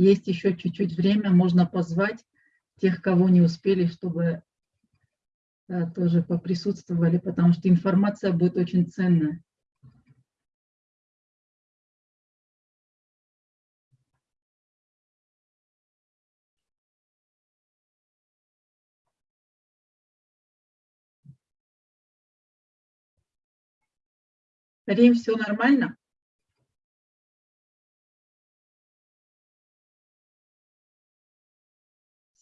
есть еще чуть-чуть время, можно позвать тех, кого не успели, чтобы да, э, тоже поприсутствовали, потому что информация будет очень ценная. Рим, все нормально?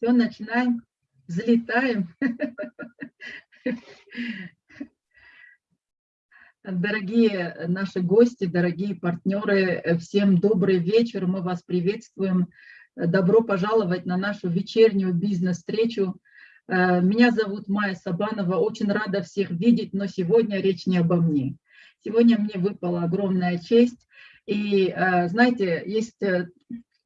Все, начинаем, взлетаем. Дорогие наши гости, дорогие партнеры, всем добрый вечер, мы вас приветствуем. Добро пожаловать на нашу вечернюю бизнес-встречу. Меня зовут Майя Сабанова, очень рада всех видеть, но сегодня речь не обо мне. Сегодня мне выпала огромная честь. И знаете, есть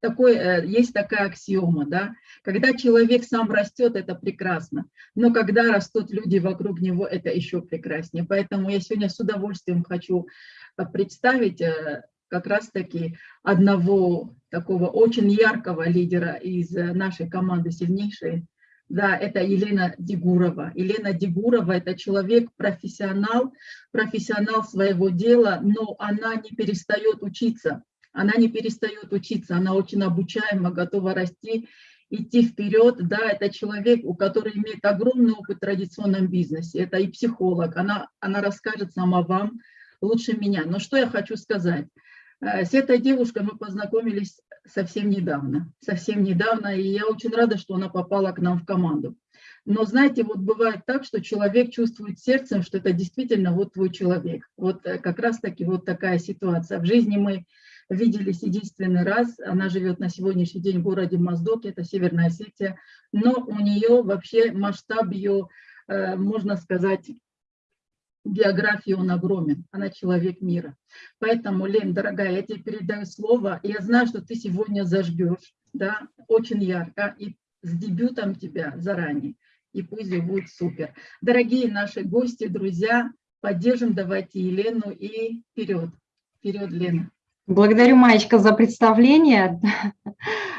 такой, э, есть такая аксиома, да, когда человек сам растет, это прекрасно, но когда растут люди вокруг него, это еще прекраснее. Поэтому я сегодня с удовольствием хочу э, представить э, как раз-таки одного такого очень яркого лидера из нашей команды сильнейшей, да, это Елена Дегурова. Елена Дегурова – это человек-профессионал, профессионал своего дела, но она не перестает учиться она не перестает учиться, она очень обучаема, готова расти, идти вперед. Да, это человек, у которого имеет огромный опыт в традиционном бизнесе, это и психолог, она, она расскажет сама вам лучше меня. Но что я хочу сказать? Э, с этой девушкой мы познакомились совсем недавно, совсем недавно, и я очень рада, что она попала к нам в команду. Но знаете, вот бывает так, что человек чувствует сердцем, что это действительно вот твой человек. Вот э, как раз-таки вот такая ситуация. В жизни мы виделись единственный раз. Она живет на сегодняшний день в городе Моздок, это Северная Осетия, но у нее вообще масштаб ее, э, можно сказать, географии он огромен, она человек мира. Поэтому, Лен, дорогая, я тебе передаю слово, я знаю, что ты сегодня зажгешь, да, очень ярко, и с дебютом тебя заранее, и пусть будет супер. Дорогие наши гости, друзья, поддержим давайте Елену и вперед, вперед, Лена. Благодарю, Маечка, за представление.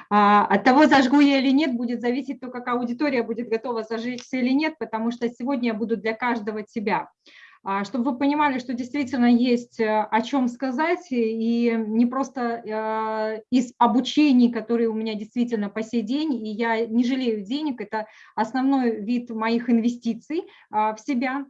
А, от того, зажгу я или нет, будет зависеть то, как аудитория будет готова зажечься или нет, потому что сегодня я буду для каждого тебя. А, чтобы вы понимали, что действительно есть э, о чем сказать, и не просто э, из обучений, которые у меня действительно по сей день, и я не жалею денег, это основной вид моих инвестиций а, в себя,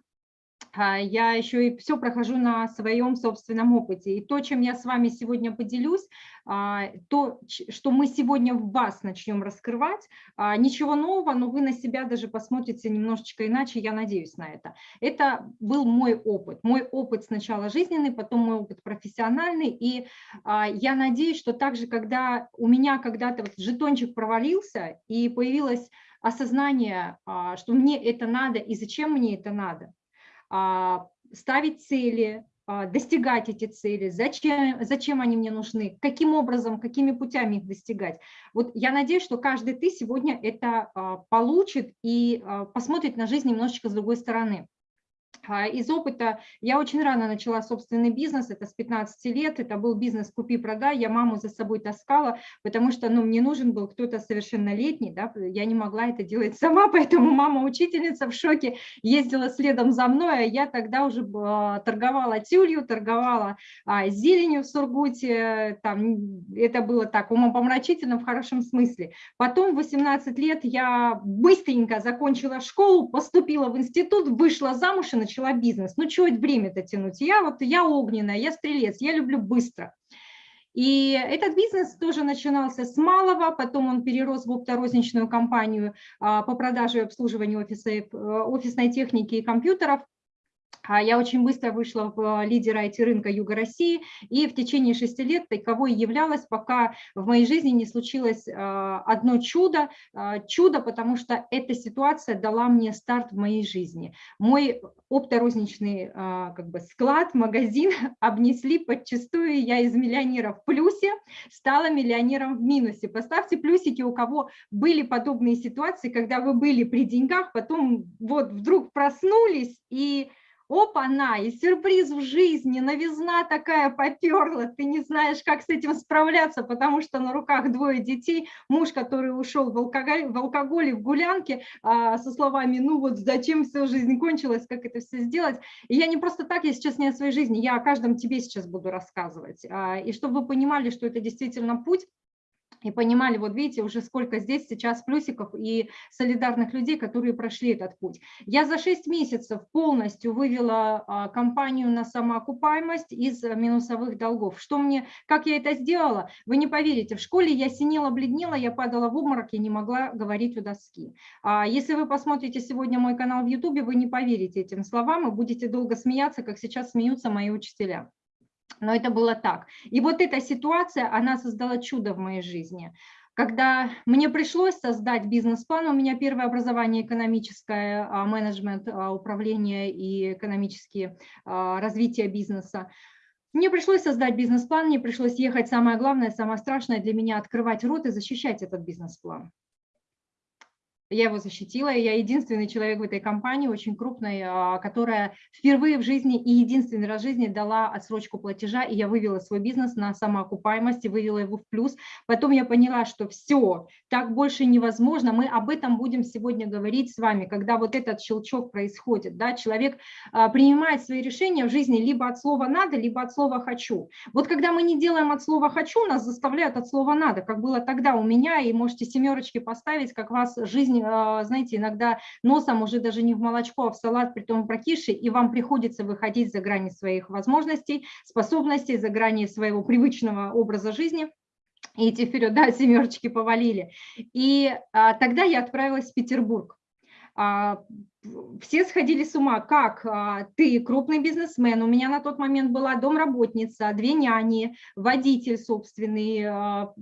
я еще и все прохожу на своем собственном опыте. И то, чем я с вами сегодня поделюсь, а, то, что мы сегодня в вас начнем раскрывать, а, ничего нового, но вы на себя даже посмотрите немножечко иначе, я надеюсь на это. Это был мой опыт. Мой опыт сначала жизненный, потом мой опыт профессиональный. И я надеюсь, что также, когда у меня когда-то вот жетончик провалился и появилось осознание, что мне это надо и зачем мне это надо, а, ставить цели, а, достигать эти цели, зачем, зачем они мне нужны, каким образом, какими путями их достигать. Вот я надеюсь, что каждый ты сегодня это а, получит и посмотрит на жизнь немножечко с другой стороны. А, из опыта я очень рано начала собственный бизнес, это с 15 лет, это был бизнес «Купи-продай», я маму за собой таскала, потому что ну, мне нужен был кто-то совершеннолетний, да, я не могла это делать сама, поэтому мама-учительница в шоке ездила следом за мной, а я тогда уже а, торговала тюлью, торговала а, зеленью в Сургуте, там, это было так умопомрачительно в хорошем смысле. Потом в 18 лет я быстренько закончила школу, поступила в институт, вышла замуж и начала бизнес. Ну, чего время-то тянуть? Я вот, я огненная, я стрелец, я люблю быстро. И этот бизнес тоже начинался с малого, потом он перерос в опторозничную компанию а, по продаже и обслуживанию офиса, э, офисной техники и компьютеров. А я очень быстро вышла в а, лидера IT-рынка Юга России и в течение шести лет таковой являлась, пока в моей жизни не случилось а, одно чудо. Чудо, потому что эта ситуация дала мне старт в моей жизни. Мой опторозничный как бы, склад, магазин обнесли подчастую. Я из миллионера в плюсе стала миллионером в минусе. Поставьте плюсики, у кого были подобные ситуации, когда вы были при деньгах, потом вот вдруг проснулись и опа-на, и сюрприз в жизни, новизна такая поперла, ты не знаешь, как с этим справляться, потому что на руках двое детей, муж, который ушел в алкоголь, в алкоголе, в гулянке, а, со словами, ну вот зачем вся жизнь кончилась, как это все сделать. И я не просто так, я сейчас не о своей жизни, я о каждом тебе сейчас буду рассказывать. А, и чтобы вы понимали, что это действительно путь, и понимали, вот видите, уже сколько здесь сейчас плюсиков и солидарных людей, которые прошли этот путь. Я за 6 месяцев полностью вывела а, компанию на самоокупаемость из минусовых долгов. Что мне, как я это сделала, вы не поверите, в школе я синела, бледнела, я падала в обморок, я не могла говорить у доски. А если вы посмотрите сегодня мой канал в YouTube, вы не поверите этим словам и будете долго смеяться, как сейчас смеются мои учителя но это было так. И вот эта ситуация, она создала чудо в моей жизни. Когда мне пришлось создать бизнес-план, у меня первое образование экономическое, а, менеджмент, а, управление и экономические а, развитие бизнеса, мне пришлось создать бизнес-план, мне пришлось ехать, самое главное, самое страшное для меня, открывать рот и защищать этот бизнес-план. Я его защитила, я единственный человек в этой компании, очень крупной, а, которая впервые в жизни и единственный раз в жизни дала отсрочку платежа, и я вывела свой бизнес на самоокупаемость и вывела его в плюс. Потом я поняла, что все, так больше невозможно. Мы об этом будем сегодня говорить с вами, когда вот этот щелчок происходит. Да? Человек а, принимает свои решения в жизни либо от слова «надо», либо от слова «хочу». Вот когда мы не делаем от слова «хочу», нас заставляют от слова «надо», как было тогда у меня, и можете семерочки поставить, как вас жизнь знаете, иногда носом уже даже не в молочко, а в салат, при том прокисший, и вам приходится выходить за грани своих возможностей, способностей, за грани своего привычного образа жизни. И идти вперед, да, семерочки повалили. И а, тогда я отправилась в Петербург. А, все сходили с ума, как? А, ты крупный бизнесмен, у меня на тот момент была домработница, две няни, водитель собственный, а,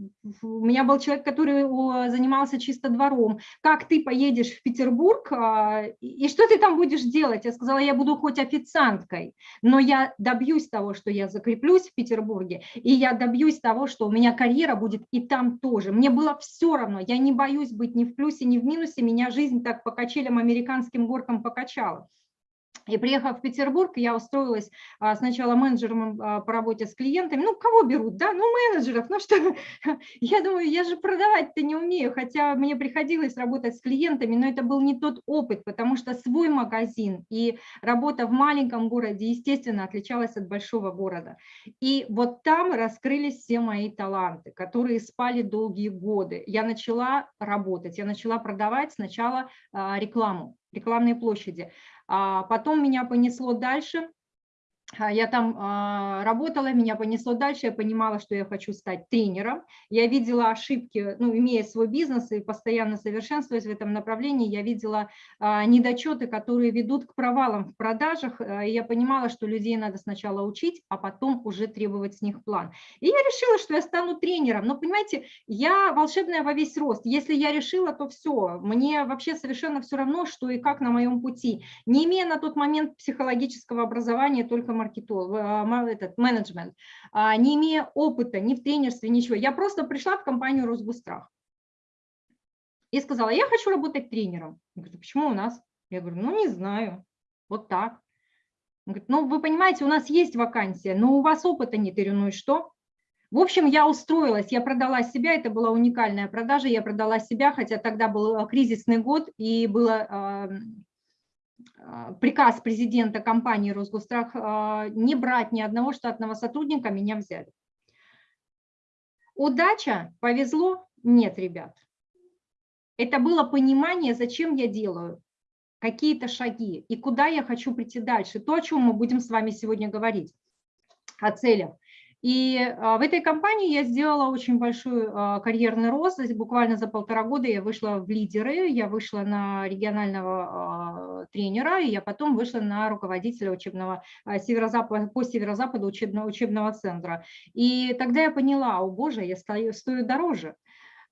у меня был человек, который занимался чисто двором, как ты поедешь в Петербург а, и что ты там будешь делать? Я сказала, я буду хоть официанткой, но я добьюсь того, что я закреплюсь в Петербурге, и я добьюсь того, что у меня карьера будет и там тоже. Мне было все равно, я не боюсь быть ни в плюсе, ни в минусе, меня жизнь так по качелям американским горкам покачала. И приехав в Петербург, я устроилась а, сначала менеджером а, по работе с клиентами. Ну, кого берут, да? Ну, менеджеров. Ну, что? Я думаю, я же продавать-то не умею, хотя мне приходилось работать с клиентами, но это был не тот опыт, потому что свой магазин и работа в маленьком городе, естественно, отличалась от большого города. И вот там раскрылись все мои таланты, которые спали долгие годы. Я начала работать, я начала продавать сначала а, рекламу рекламные площади. А потом меня понесло дальше, я там а, работала, меня понесло дальше, я понимала, что я хочу стать тренером. Я видела ошибки, ну, имея свой бизнес и постоянно совершенствуясь в этом направлении, я видела а, недочеты, которые ведут к провалам в продажах, и я понимала, что людей надо сначала учить, а потом уже требовать с них план. И я решила, что я стану тренером. Но, понимаете, я волшебная во весь рост. Если я решила, то все. Мне вообще совершенно все равно, что и как на моем пути. Не имея на тот момент психологического образования, только маркетолог, а, этот менеджмент, а, не имея опыта ни в тренерстве, ничего. Я просто пришла в компанию Росгустрах и сказала, я хочу работать тренером. Он говорит, почему у нас? Я говорю, ну не знаю, вот так. Он говорит, ну вы понимаете, у нас есть вакансия, но у вас опыта нет. Я ну и что? В общем, я устроилась, я продала себя, это была уникальная продажа, я продала себя, хотя тогда был э, кризисный год и было а, приказ президента компании «Росгострах» а, не брать ни одного штатного сотрудника, меня взяли. Удача, повезло? Нет, ребят. Это было понимание, зачем я делаю, какие-то шаги и куда я хочу прийти дальше. То, о чем мы будем с вами сегодня говорить, о целях. И а, в этой компании я сделала очень большой а, карьерный рост. Буквально за полтора года я вышла в лидеры, я вышла на регионального а, тренера, и я потом вышла на руководителя учебного северо-запада, по северо-западу учебного, учебного центра. И тогда я поняла, о боже, я стою, стою дороже.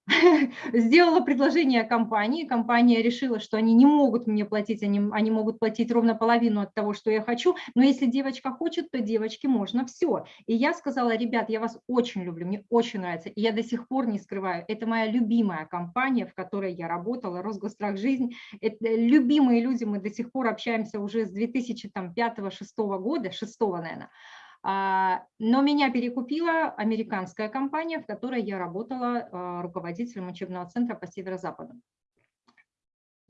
сделала предложение компании, компания решила, что они не могут мне платить, они, они могут платить ровно половину от того, что я хочу, но если девочка хочет, то девочке можно все. И я сказала, ребят, я вас очень люблю, мне очень нравится, и я до сих пор не скрываю, это моя любимая компания, в которой я работала, Росгострах Жизнь, это любимые люди, мы до сих пор общаемся уже с 2005-2006 года, 6 наверное, но меня перекупила американская компания, в которой я работала а, руководителем учебного центра по северо-западу.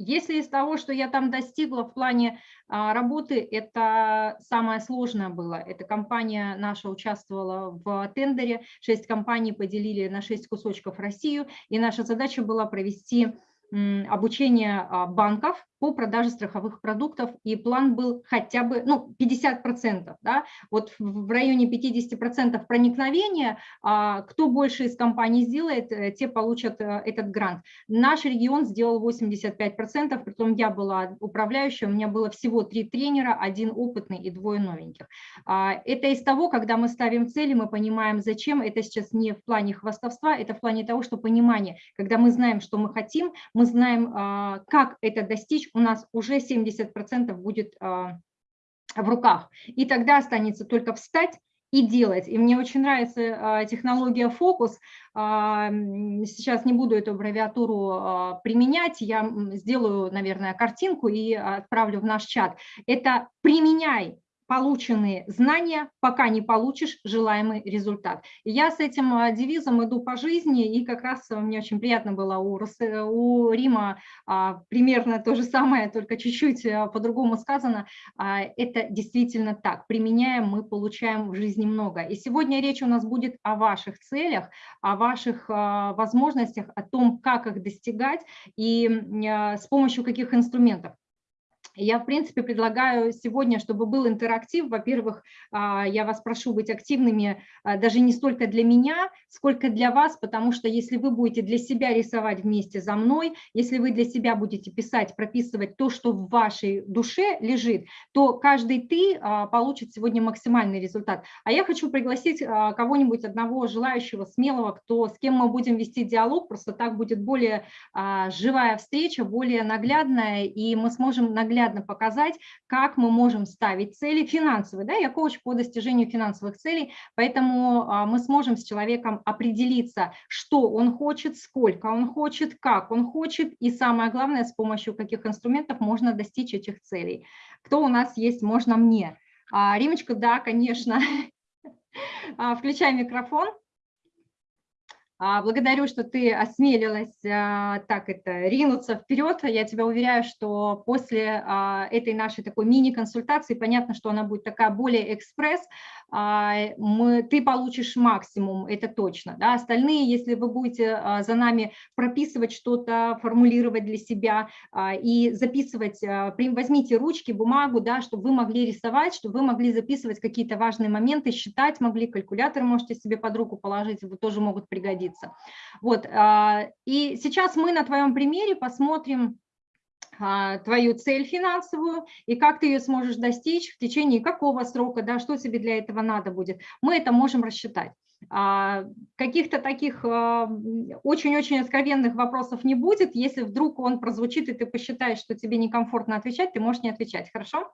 Если из того, что я там достигла в плане а, работы, это самое сложное было. Эта компания наша участвовала в тендере, шесть компаний поделили на шесть кусочков Россию, и наша задача была провести обучение банков по продаже страховых продуктов, и план был хотя бы ну, 50%. Да? Вот в районе 50% проникновения, а, кто больше из компаний сделает, э, те получат э, этот грант. Наш регион сделал 85%, притом я была управляющая, у меня было всего три тренера, один опытный и двое новеньких. А, это из того, когда мы ставим цели, мы понимаем, зачем, это сейчас не в плане хвастовства, это в плане того, что понимание, когда мы знаем, что мы хотим, мы знаем, а, как это достичь, у нас уже 70% будет а, в руках. И тогда останется только встать и делать. И мне очень нравится а, технология фокус. Сейчас не буду эту аббревиатуру применять, я сделаю, наверное, картинку и отправлю в наш чат. Это применяй полученные знания, пока не получишь желаемый результат. я с этим а, девизом иду по жизни, и как раз мне очень приятно было у, у Рима а, примерно то же самое, только чуть-чуть а, по-другому сказано. Это действительно так. Применяем, мы получаем в жизни много. И сегодня речь у нас будет о ваших целях, о ваших возможностях, о том, как их достигать и с помощью каких инструментов. Я, в принципе, предлагаю сегодня, чтобы был интерактив. Во-первых, а, я вас прошу быть активными а, даже не столько для меня, сколько для вас, потому что если вы будете для себя рисовать вместе за мной, если вы для себя будете писать, прописывать то, что в вашей душе лежит, то каждый ты а, получит сегодня максимальный результат. А я хочу пригласить кого-нибудь, одного желающего, смелого, кто, с кем мы будем вести диалог, просто так будет более живая встреча, более наглядная, и мы сможем наглядно наглядно показать, как мы можем ставить цели финансовые. Да? Я коуч по достижению финансовых целей, поэтому а, мы сможем с человеком определиться, что он хочет, сколько он хочет, как он хочет, и самое главное, с помощью каких инструментов можно достичь этих целей. Кто у нас есть, можно мне. А, Римочка, да, конечно. А, включай микрофон. А, благодарю, что ты осмелилась а, так это ринуться вперед. Я тебя уверяю, что после а, этой нашей такой мини-консультации, понятно, что она будет такая более экспресс, мы, ты получишь максимум, это точно. Да? Остальные, если вы будете за нами прописывать что-то, формулировать для себя и записывать, возьмите ручки, бумагу, да, чтобы вы могли рисовать, чтобы вы могли записывать какие-то важные моменты, считать могли, калькулятор можете себе под руку положить, вы тоже могут пригодиться находиться. Вот, а, и сейчас мы на твоем примере посмотрим а, твою цель финансовую и как ты ее сможешь достичь, в течение какого срока, да, что тебе для этого надо будет. Мы это можем рассчитать. А, каких-то таких очень-очень откровенных вопросов не будет. Если вдруг он прозвучит, и ты посчитаешь, что тебе некомфортно отвечать, ты можешь не отвечать. Хорошо?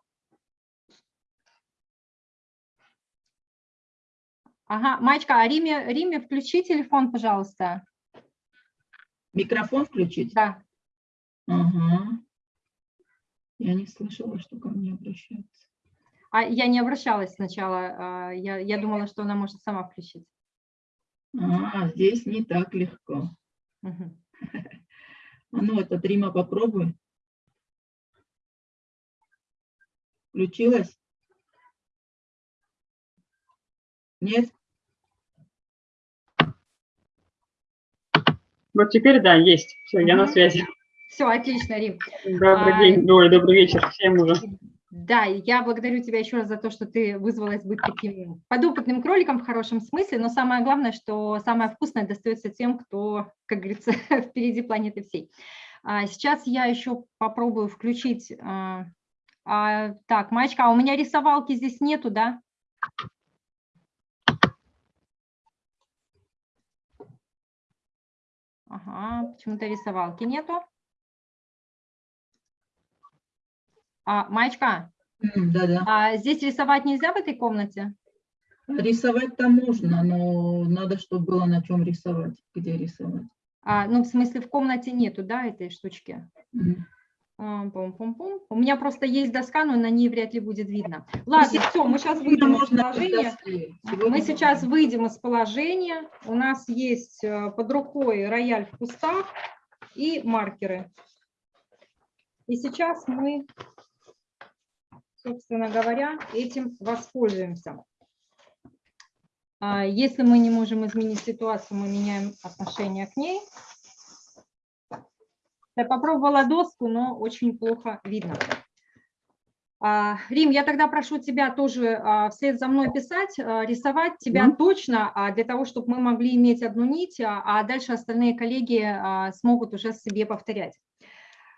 Ага, Мачка, а Риме, Риме, включи телефон, пожалуйста. Микрофон включить? Да. Ага. Я не слышала, что ко мне обращаются. А я не обращалась сначала, а, я, я думала, что она может сама включить. А, здесь не так легко. Угу. А ну, это Рима, попробуй. Включилась? Нет? Вот теперь, да, есть. Все, я на связи. Все, отлично, Рим. Добрый а, день, ой, добрый вечер всем уже. Да, я благодарю тебя еще раз за то, что ты вызвалась быть таким подопытным кроликом в хорошем смысле, но самое главное, что самое вкусное достается тем, кто, как говорится, впереди планеты всей. А, сейчас я еще попробую включить... А, а, так, Маечка, а у меня рисовалки здесь нету, да? Ага, почему-то рисовалки нету. А, Маечка, М, Да-да. а здесь рисовать нельзя в этой комнате? Рисовать там можно, но надо, чтобы было на чем рисовать, где рисовать. А, ну, в смысле, в комнате нету, да, этой штучки? Мгм. А, пум-пум-пум. У меня просто есть доска, но на ней вряд ли будет видно. Ладно, все, мы сейчас выйдем из положения. Мы сейчас выйдем из положения. У нас есть э, под рукой рояль в кустах и маркеры. И сейчас мы, собственно говоря, этим воспользуемся. А, Если мы не можем изменить ситуацию, мы меняем отношение к ней. Я попробовала доску, но очень плохо видно. А, Рим, я тогда прошу тебя тоже а, вслед за мной писать, а, рисовать тебя Мгм. точно, а, для того, чтобы мы могли иметь одну нить, а дальше остальные коллеги смогут уже себе повторять.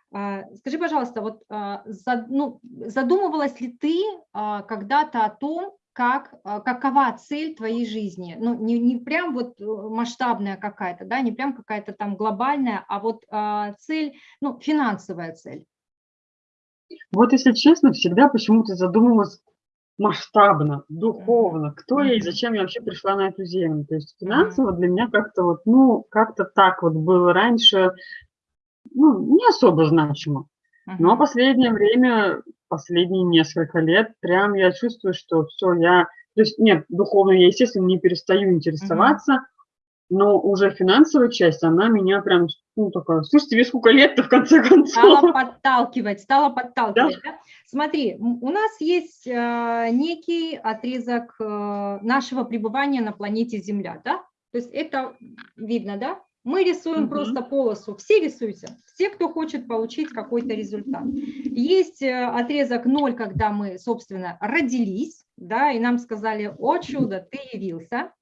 Скажи, пожалуйста, вот ну, задумывалась ли ты когда-то о том, как, а, какова цель твоей жизни? Ну, не, не прям вот э, масштабная какая-то, да, не прям какая-то там глобальная, а вот а, цель, ну, финансовая цель. Вот если честно, всегда почему-то задумывалась масштабно, духовно, кто я и зачем я вообще пришла на эту землю. То есть финансово для меня как-то вот, ну, как-то так вот было раньше, ну, не особо значимо. Но последнее время, последние несколько лет, прям я чувствую, что все, я... То есть нет, духовно я, естественно, не перестаю интересоваться, но уже финансовая часть, она меня прям, ну, такая, слушайте, тебе сколько лет-то в конце Стала концов? подталкивать, стала подталкивать. да? Смотри, м, у нас есть э, некий отрезок э, нашего пребывания на планете Земля, да? То есть это видно, да? Мы рисуем Мгм. просто полосу. Все рисуйте. Все, кто хочет получить какой-то результат. Есть э, отрезок 0, когда мы, собственно, родились, да, и нам сказали, о чудо, ты явился.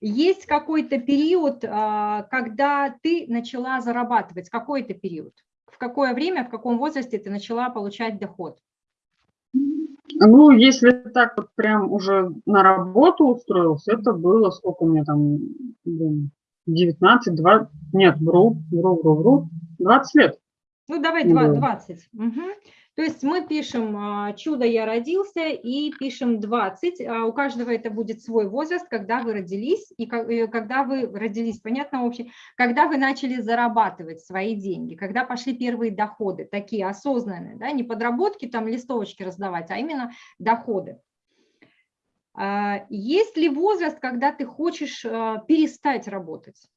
Есть какой-то период, а, когда ты начала зарабатывать, какой-то период. В какое время, в каком возрасте ты начала получать доход? Ну, если так вот прям уже на работу устроился, это было, сколько мне там, блин, 19, 20, нет, вру, вру, вру, вру, 20 лет. Ну, давай Ну, два- да. 20. Мгм. То есть мы пишем а, «Чудо, я родился» и пишем 20. А У каждого это будет свой возраст, когда вы родились, и и когда вы родились, понятно, общий, когда вы начали зарабатывать свои деньги, когда пошли первые доходы, такие осознанные, да, не подработки, там листовочки раздавать, а именно доходы. А, Есть ли возраст, когда ты хочешь а, перестать работать?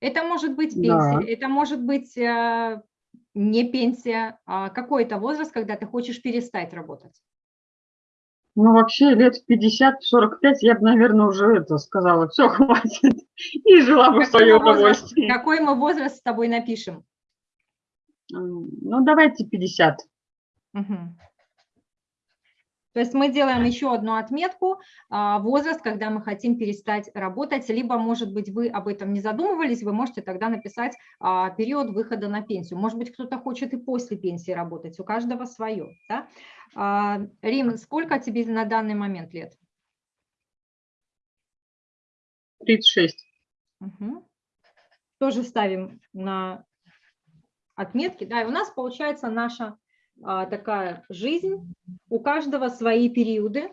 Это может быть пенсия, Да. это может быть а, не пенсия, а какой-то возраст, когда ты хочешь перестать работать. Ну, вообще, лет в 50-45 я бы, наверное, уже это сказала, все, хватит, и жила бы в Какой свое мы возраст- удовольствие. Какой мы возраст с тобой напишем? Ну, давайте 50. Мгм. То есть мы делаем еще одну отметку, а, возраст, когда мы хотим перестать работать, либо, может быть, вы об этом не задумывались, вы можете тогда написать а, период выхода на пенсию. Может быть, кто-то хочет и после пенсии работать, у каждого свое. Да? А, Рим, сколько тебе на данный момент лет? 36. Мгм. Тоже ставим на отметки. Да, и у нас получается наша такая жизнь. У каждого свои периоды,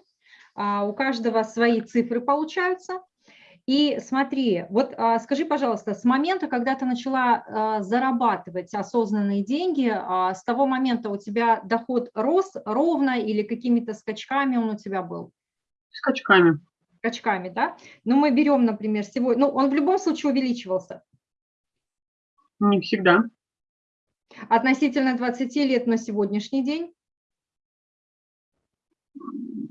а, у каждого свои цифры получаются. И смотри, вот а, скажи, пожалуйста, с момента, когда ты начала а, зарабатывать осознанные деньги, а, с того момента у тебя доход рос ровно или какими-то скачками он у тебя был? Скачками. скачками, да? Но мы берем, например, сегодня, ну, он в любом случае увеличивался Не всегда. Относительно 20 лет на сегодняшний день.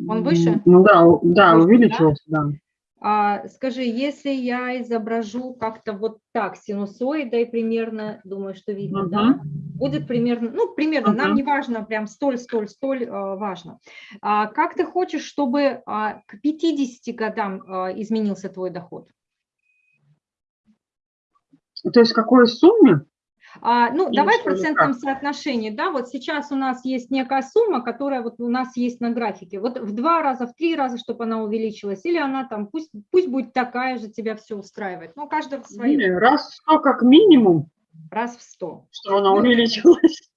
Он выше? Ну да, да, Выше, да? увеличивался, да. А, скажи, если я изображу как-то вот так синусоидой примерно, думаю, что видно, да? Будет примерно, ну, примерно, нам Мгм. не важно, прям столь, столь, столь а, важно. А, как ты хочешь, чтобы а, к 50 годам а, изменился твой доход? То есть в какой сумме? А, ну, Или давай в процентном как? соотношении, да, вот сейчас у нас есть некая сумма, которая вот у нас есть на графике, вот в два раза, в три раза, чтобы она увеличилась, или она там, пусть, пусть будет такая же, тебя все устраивает, ну, каждого свое, Не, Раз в сто как минимум, раз в сто. что она Ну, увеличилась.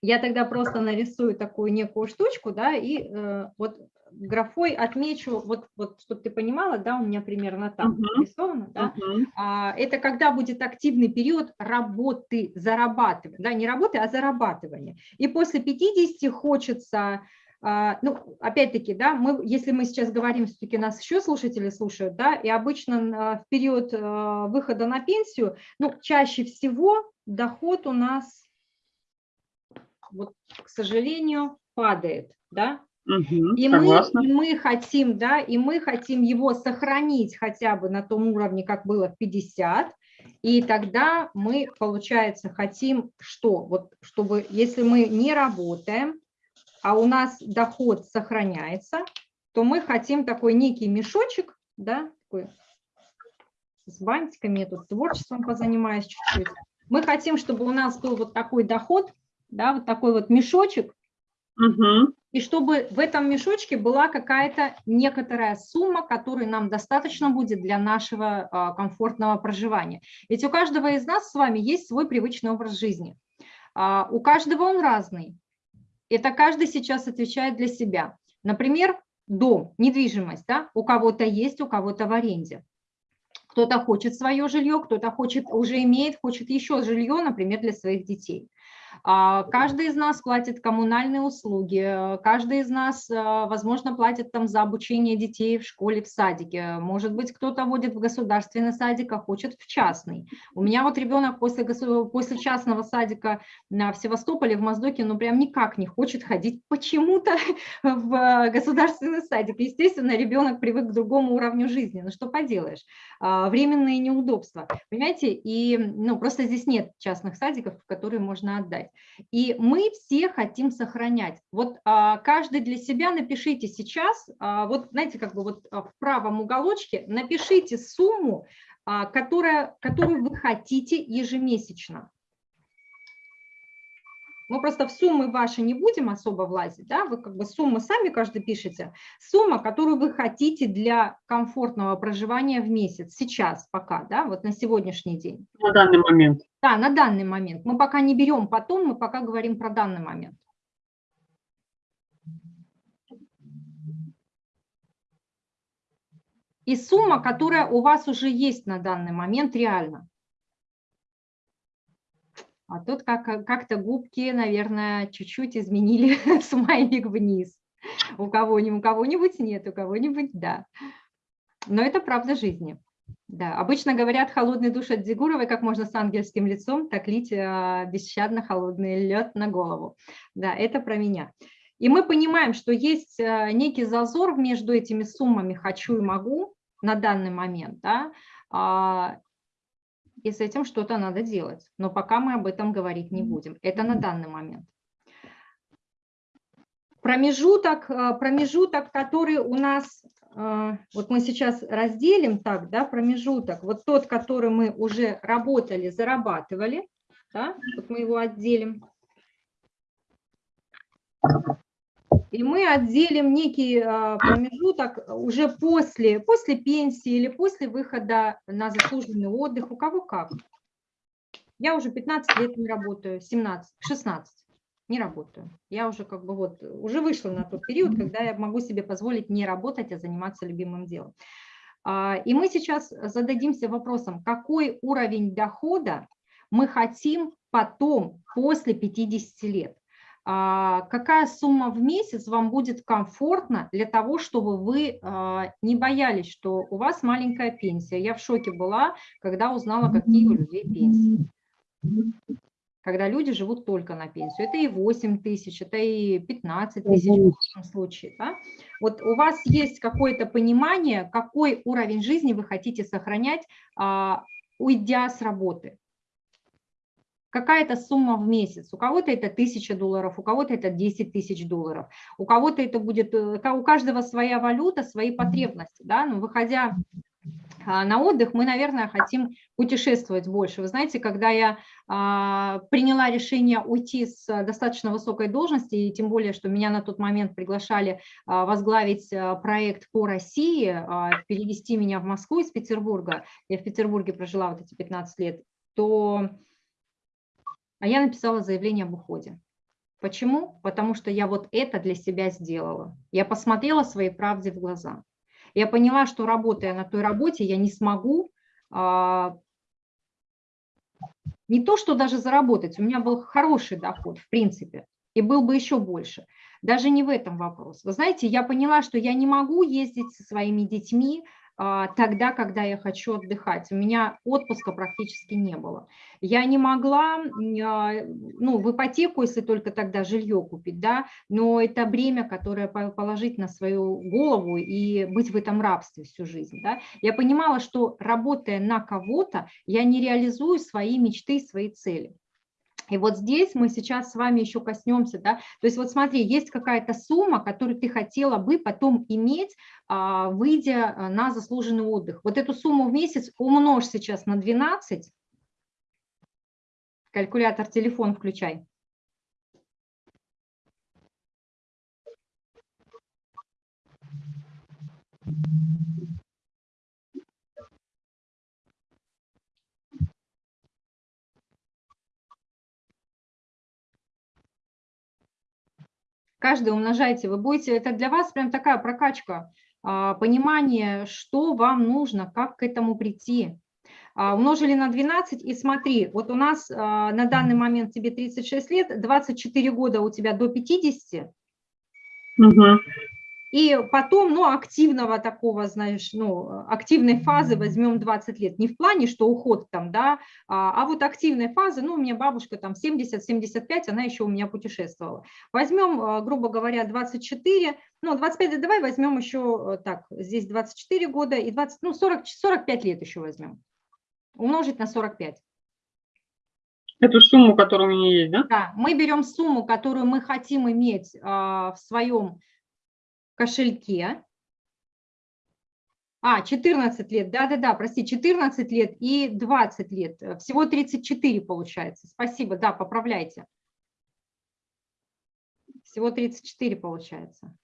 Я тогда просто нарисую такую некую штучку, да, и э, вот графой отмечу, вот, вот чтобы ты понимала, да, у меня примерно там Мгм. нарисовано, да, Мгм. А, это когда будет активный период работы, зарабатывания, да, не работы, а зарабатывания. И после 50 хочется, а, ну, опять-таки, да, мы, если мы сейчас говорим, все-таки нас еще слушатели слушают, да, и обычно а, в период а, выхода на пенсию, ну, чаще всего доход у нас, вот, к сожалению, падает, да, Мгм. и мы, и мы хотим, да, и мы хотим его сохранить хотя бы на том уровне, как было в 50, и тогда мы, получается, хотим что? Вот чтобы, если мы не работаем, а у нас доход сохраняется, то мы хотим такой некий мешочек, да, такой с бантиками, я тут творчеством позанимаюсь чуть-чуть. Мы хотим, чтобы у нас был вот такой доход, да, вот такой вот мешочек, Мгм. и чтобы в этом мешочке была какая-то некоторая сумма, которой нам достаточно будет для нашего а, комфортного проживания. Ведь у каждого из нас с вами есть свой привычный образ жизни. А, У каждого он разный. Это каждый сейчас отвечает для себя. Например, дом, недвижимость, да, у кого-то есть, у кого-то в аренде. Кто-то хочет свое жилье, кто-то хочет, уже имеет, хочет еще жилье, например, для своих детей. А, Каждый из нас платит коммунальные услуги, э, каждый из нас, э, возможно, платит там за обучение детей в школе, в садике. Может быть, кто-то водит в государственный садик, а хочет в частный. У меня вот ребенок после, после частного садика в Севастополе, в Моздоке, ну прям никак не хочет ходить почему-то в э, государственный садик. Естественно, ребенок привык к другому уровню жизни. Ну что поделаешь, А, временные неудобства. Понимаете, и ну, просто здесь нет частных садиков, в которые можно отдать. И мы все хотим сохранять. Вот а, каждый для себя напишите сейчас, а, вот знаете, как бы вот а, в правом уголочке напишите сумму, а, которая, которую вы хотите ежемесячно. Мы просто в суммы ваши не будем особо влазить, да, вы как бы суммы сами каждый пишете. Сумма, которую вы хотите для комфортного проживания в месяц, сейчас пока, да, вот на сегодняшний день. На данный момент. Да, на данный момент. Мы пока не берем потом, мы пока говорим про данный момент. И сумма, которая у вас уже есть на данный момент реально. А тут как- как-то губки, наверное, чуть-чуть изменили смайлик вниз. У кого-нибудь, у кого-нибудь нет, у кого-нибудь да. Но это правда жизни. Да, обычно говорят холодный душ от Дегуровой, как можно с ангельским лицом, так лить а, бесщадно холодный лед на голову. Да, это про меня. И мы понимаем, что есть а, некий зазор между этими суммами «хочу» и «могу» на данный момент, да, а, и с этим что-то надо делать. Но пока мы об этом говорить не будем. Это на данный момент. Промежуток, а, промежуток, который у нас, а, вот мы сейчас разделим так, да, промежуток, вот тот, который мы уже работали, зарабатывали, да, вот мы его отделим. И мы отделим некий а, промежуток уже после, после пенсии или после выхода на заслуженный отдых, у кого как. Я уже 15 лет не работаю, 17, 16 не работаю. Я уже как бы вот, уже вышла на тот период, когда я могу себе позволить не работать, а заниматься любимым делом. А, И мы сейчас зададимся вопросом, какой уровень дохода мы хотим потом, после 50 лет. А, Какая сумма в месяц вам будет комфортна для того, чтобы вы а, не боялись, что у вас маленькая пенсия. Я в шоке была, когда узнала, какие у людей пенсии когда люди живут только на пенсию. Это и 8 тысяч, это и 15 тысяч в лучшем случае. Да? Вот у вас есть какое-то понимание, какой уровень жизни вы хотите сохранять, а, уйдя с работы. Какая-то сумма в месяц. У кого-то это 1000 долларов, у кого-то это 10 тысяч долларов. У кого-то это будет, э, у каждого своя валюта, свои потребности. Да? Но выходя а, на отдых, мы, наверное, хотим путешествовать больше. Вы знаете, когда я а, приняла решение уйти с достаточно высокой должности, и тем более, что меня на тот момент приглашали а, возглавить проект по России, перевести меня в Москву из Петербурга, я в Петербурге прожила вот эти 15 лет, то я написала заявление об уходе. Почему? Потому что я вот это для себя сделала. Я посмотрела своей правде в глаза. Я поняла, что работая на той работе, я не смогу а, не то, что даже заработать, у меня был хороший доход, в принципе, и был бы еще больше. Даже не в этом вопрос. Вы знаете, я поняла, что я не могу ездить со своими детьми а, тогда, когда я хочу отдыхать. У меня отпуска практически не было. Я не могла, а, ну, в ипотеку, если только тогда жилье купить, да, но это бремя, которое положить на свою голову и быть в этом рабстве всю жизнь, да. Я понимала, что работая на кого-то, я не реализую свои мечты, свои цели. И вот здесь мы сейчас с вами еще коснемся, да, то есть вот смотри, есть какая-то сумма, которую ты хотела бы потом иметь, а, выйдя а, на заслуженный отдых. Вот эту сумму в месяц умножь сейчас на 12, калькулятор, телефон включай. Каждый умножайте, вы будете, это для вас прям такая прокачка, а, понимание, что вам нужно, как к этому прийти. А, умножили на 12 и смотри, вот у нас а, на данный момент тебе 36 лет, 24 года у тебя до 50, угу. И потом, ну, активного такого, знаешь, ну, активной фазы возьмем 20 лет. Не в плане, что уход там, да, а, а вот активной фазы, ну, у меня бабушка там 70-75, она еще у меня путешествовала. Возьмем, а, грубо говоря, 24, ну, 25, давай возьмем еще э, так, здесь 24 года и 20, ну, 40, 45 лет еще возьмем. Умножить на 45. Эту сумму, которая у меня есть, да? Да, мы берем сумму, которую мы хотим иметь а, в своем кошельке. А, 14 лет, да-да-да, прости, 14 лет и 20 лет, всего 34 получается. Спасибо, да, поправляйте. Всего 34 получается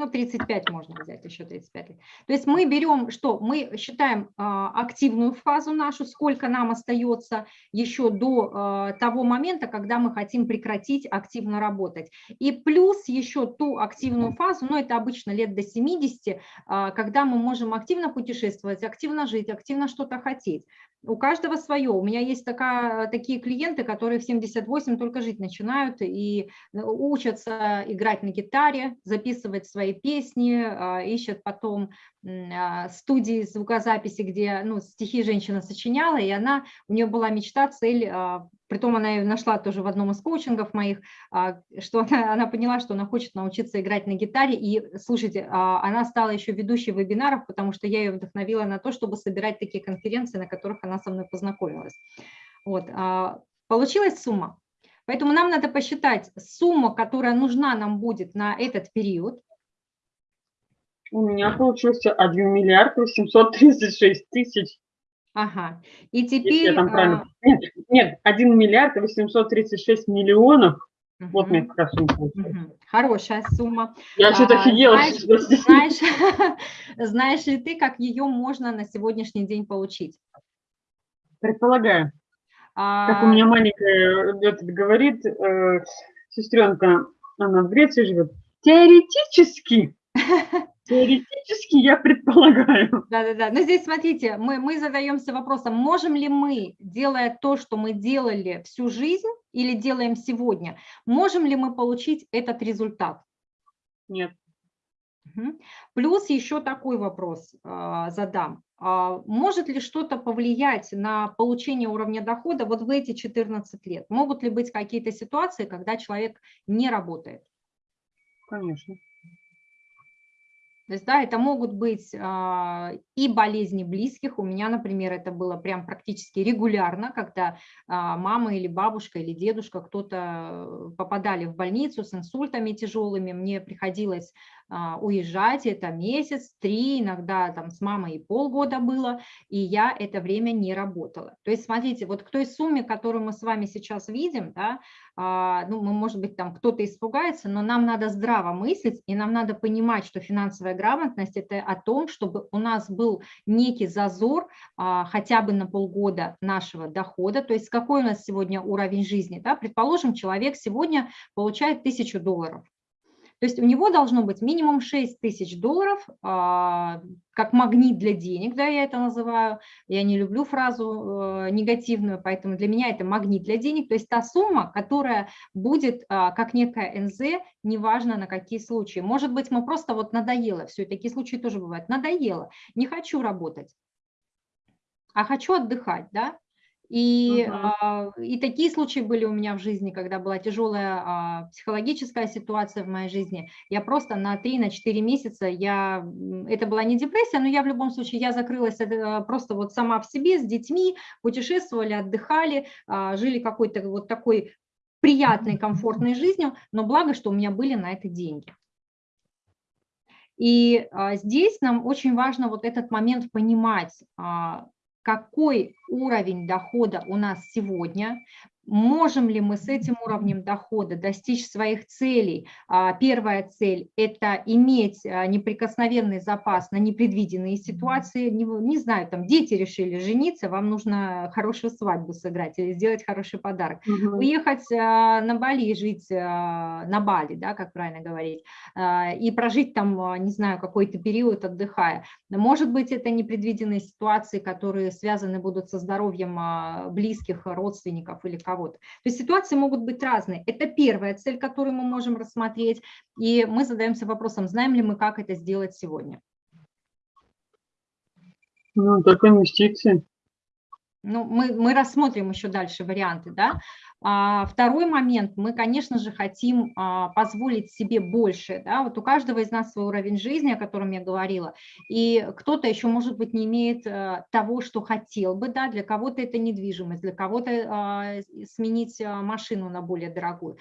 ну, 35 можно взять, еще 35 лет. То есть мы берем, что мы считаем а, активную фазу нашу, сколько нам остается еще до а, того момента, когда мы хотим прекратить активно работать. И плюс еще ту активную фазу, ну, это обычно лет до 70, а, когда мы можем активно путешествовать, активно жить, активно что-то хотеть. У каждого свое. У меня есть такая, такие клиенты, которые в 78 только жить начинают и э, учатся играть на гитаре, записывать свои песни, а, ищут потом а, студии звукозаписи, где ну, стихи женщина сочиняла, и она, у нее была мечта, цель, а, притом она ее нашла тоже в одном из коучингов моих, что она, она поняла, что она хочет научиться играть на гитаре, и, слушайте, она стала еще ведущей вебинаров, потому что я ее вдохновила на то, чтобы собирать такие конференции, на которых она со мной познакомилась. Вот. Получилась сумма. Поэтому нам надо посчитать сумму, которая нужна нам будет на этот период, у меня получился 1 миллиард 836 тысяч. Ага. И теперь... Я там правильно... А... Нет, нет, 1 миллиард 836 миллионов. Угу. Вот мне как раз угу. Хорошая сумма. Я что-то офигела. Знаешь, знаешь, знаешь ли ты, как ее можно на сегодняшний день получить? Предполагаю. А... Как у меня маленькая этот, говорит, э, сестренка, она в Греции живет, теоретически Теоретически я предполагаю. Да-да-да. Но здесь, смотрите, мы, мы задаемся вопросом, можем ли мы, делая то, что мы делали всю жизнь или делаем сегодня, можем ли мы получить этот результат? Нет. Плюс еще такой вопрос э, задам. Э, может ли что-то повлиять на получение уровня дохода вот в эти 14 лет? Могут ли быть какие-то ситуации, когда человек не работает? Конечно. То есть, да, это могут быть а, и болезни близких. У меня, например, это было прям практически регулярно, когда а, мама или бабушка или дедушка кто-то попадали в больницу с инсультами тяжелыми. Мне приходилось уезжать, это месяц, три, иногда там с мамой и полгода было, и я это время не работала. То есть смотрите, вот к той сумме, которую мы с вами сейчас видим, да, а, ну, мы, может быть, там кто-то испугается, но нам надо здраво мыслить, и нам надо понимать, что финансовая грамотность – это о том, чтобы у нас был некий зазор а, хотя бы на полгода нашего дохода, то есть какой у нас сегодня уровень жизни. Да? Предположим, человек сегодня получает тысячу долларов, то есть у него должно быть минимум 6 тысяч долларов, а, как магнит для денег, да, я это называю. Я не люблю фразу э, негативную, поэтому для меня это магнит для денег. То есть та сумма, которая будет а, как некая НЗ, неважно на какие случаи. Может быть, мы просто вот надоело, все, такие случаи тоже бывают, надоело, не хочу работать, а хочу отдыхать, да, и, uh -huh. и такие случаи были у меня в жизни, когда была тяжелая а, психологическая ситуация в моей жизни. Я просто на 3-4 на месяца, я, это была не депрессия, но я в любом случае, я закрылась э, просто вот сама в себе с детьми, путешествовали, отдыхали, а, жили какой-то вот такой приятной, комфортной жизнью, но благо, что у меня были на это деньги. И а, здесь нам очень важно вот этот момент понимать, какой уровень дохода у нас сегодня, можем ли мы с этим уровнем дохода достичь своих целей. А, первая цель – это иметь а, неприкосновенный запас на непредвиденные ситуации. Не, не знаю, там дети решили жениться, вам нужно хорошую свадьбу сыграть или сделать хороший подарок. Угу. Уехать а, на Бали и жить на Бали, да, как правильно говорить, и прожить там, не знаю, какой-то период отдыхая. Может быть, это непредвиденные ситуации, которые связаны будут со здоровьем близких, родственников или кого-то. То есть ситуации могут быть разные. Это первая цель, которую мы можем рассмотреть, и мы задаемся вопросом, знаем ли мы, как это сделать сегодня. Ну, только инвестиции. Ну, мы, мы рассмотрим еще дальше варианты, да. А, второй момент, мы, конечно же, хотим а, позволить себе больше, да, вот у каждого из нас свой уровень жизни, о котором я говорила, и кто-то еще, может быть, не имеет а, того, что хотел бы, да, для кого-то это недвижимость, для кого-то сменить машину на более дорогую,